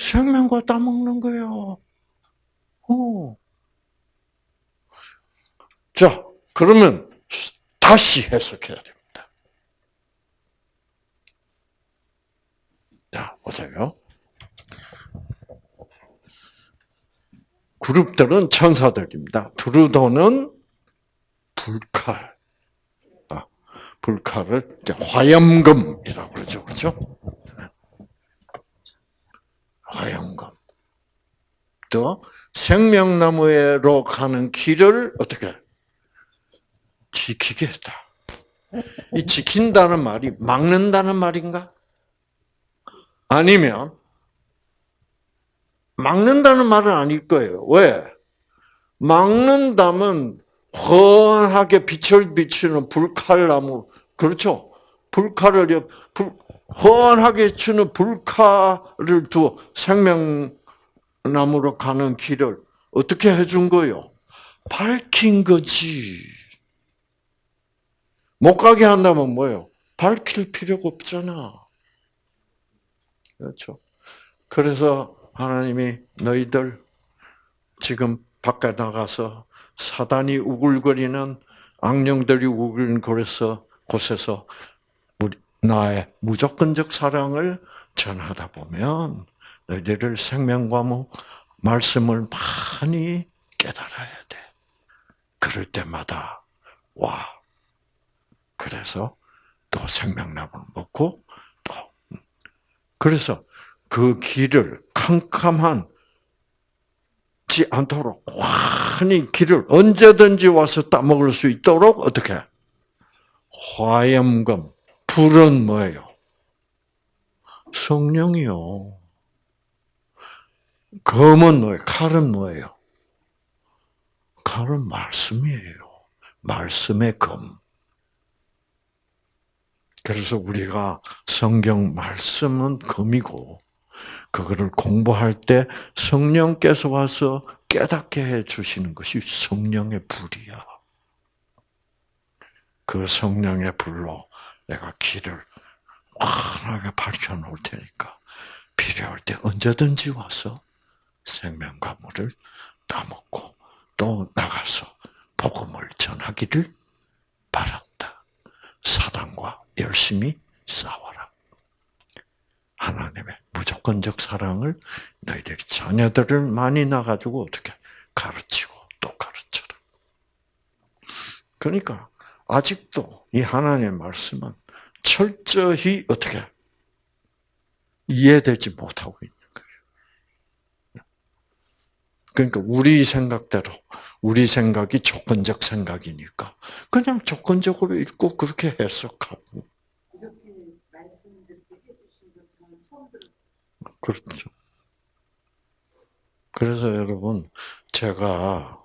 생명과 따먹는 거예요. 어. 자, 그러면 다시 해석해야 됩니다. 자, 보세요. 그룹들은 천사들입니다. 두루도는 불칼. 아, 불칼을 화염금이라고 그러죠. 그렇죠? 화염금. 또 생명나무로 가는 길을 어떻게 지키겠다. 이 지킨다는 말이 막는다는 말인가? 아니면 막는다는 말은 아닐 거예요. 왜? 막는다면 헌하게 빛을 비추는 불칼나무 그렇죠? 불칼을 불, 헌하게 치는 불칼을 두어 생명나무로 가는 길을 어떻게 해준 거요? 밝힌 거지. 못 가게 한다면 뭐예요? 밝힐 필요가 없잖아. 그렇죠? 그래서 하나님이 너희들 지금 밖에 나가서 사단이 우글거리는 악령들이 우글거려서 곳에서 나의 무조건적 사랑을 전하다 보면 너희들을 생명과무 말씀을 많이 깨달아야 돼. 그럴 때마다 와. 그래서 또 생명나무를 먹고 또 그래서 그 길을 캄캄한 지 않도록 환히 길을 언제든지 와서 따먹을 수 있도록 어떻게 화염금 불은 뭐예요? 성령이요. 검은 뭐예요? 칼은 뭐예요? 칼은 말씀이에요. 말씀의 검. 그래서 우리가 성경 말씀은 검이고 그거를 공부할 때 성령께서 와서 깨닫게 해 주시는 것이 성령의 불이야. 그 성령의 불로 내가 길을 환하게 밝혀 놓을 테니까 필요할 때 언제든지 와서 생명과 물을 따먹고 또 나가서 복음을 전하기를 바란다. 사단과 열심히 싸워라. 하나님의 무조건적 사랑을 너희들이 자녀들을 많이 나가지고 어떻게 가르치고 또 가르쳐라. 그러니까 아직도 이 하나님의 말씀은 철저히 어떻게 이해되지 못하고 있는 거예요. 그러니까 우리 생각대로 우리 생각이 조건적 생각이니까 그냥 조건적으로 읽고 그렇게 해석하고 그렇죠. 그래서 여러분 제가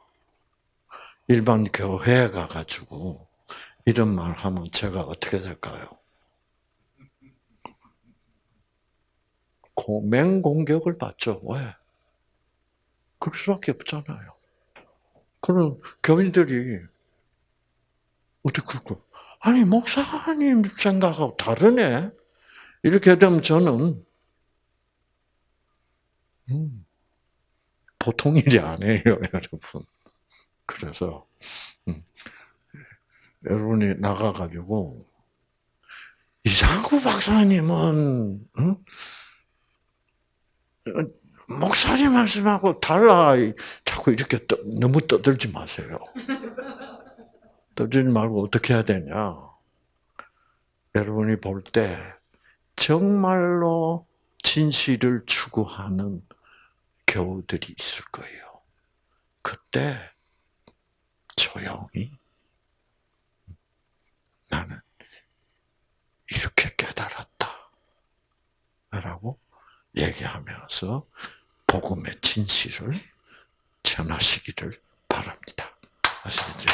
일반 교회에 가가지고 이런 말 하면 제가 어떻게 될까요? 맹공격을 받죠. 왜? 그럴 수밖에 없잖아요. 그럼 교인들이 어떻게 그럴까? 아니 목사님 생각하고 다르네. 이렇게 되면 저는 음, 보통 일이 아니에요, *laughs* 여러분. 그래서 음, 여러분이 나가가지고 이상구 박사님은 음? 목사님 말씀하고 달라 자꾸 이렇게 떠, 너무 떠들지 마세요. *laughs* 떠들지 말고 어떻게 해야 되냐? 여러분이 볼 때 정말로 진실을 추구하는 교우들이 있을 거예요. 그때 조용히 나는 이렇게 깨달았다. 라고 얘기하면서 복음의 진실을 전하시기를 바랍니다. 아시겠죠?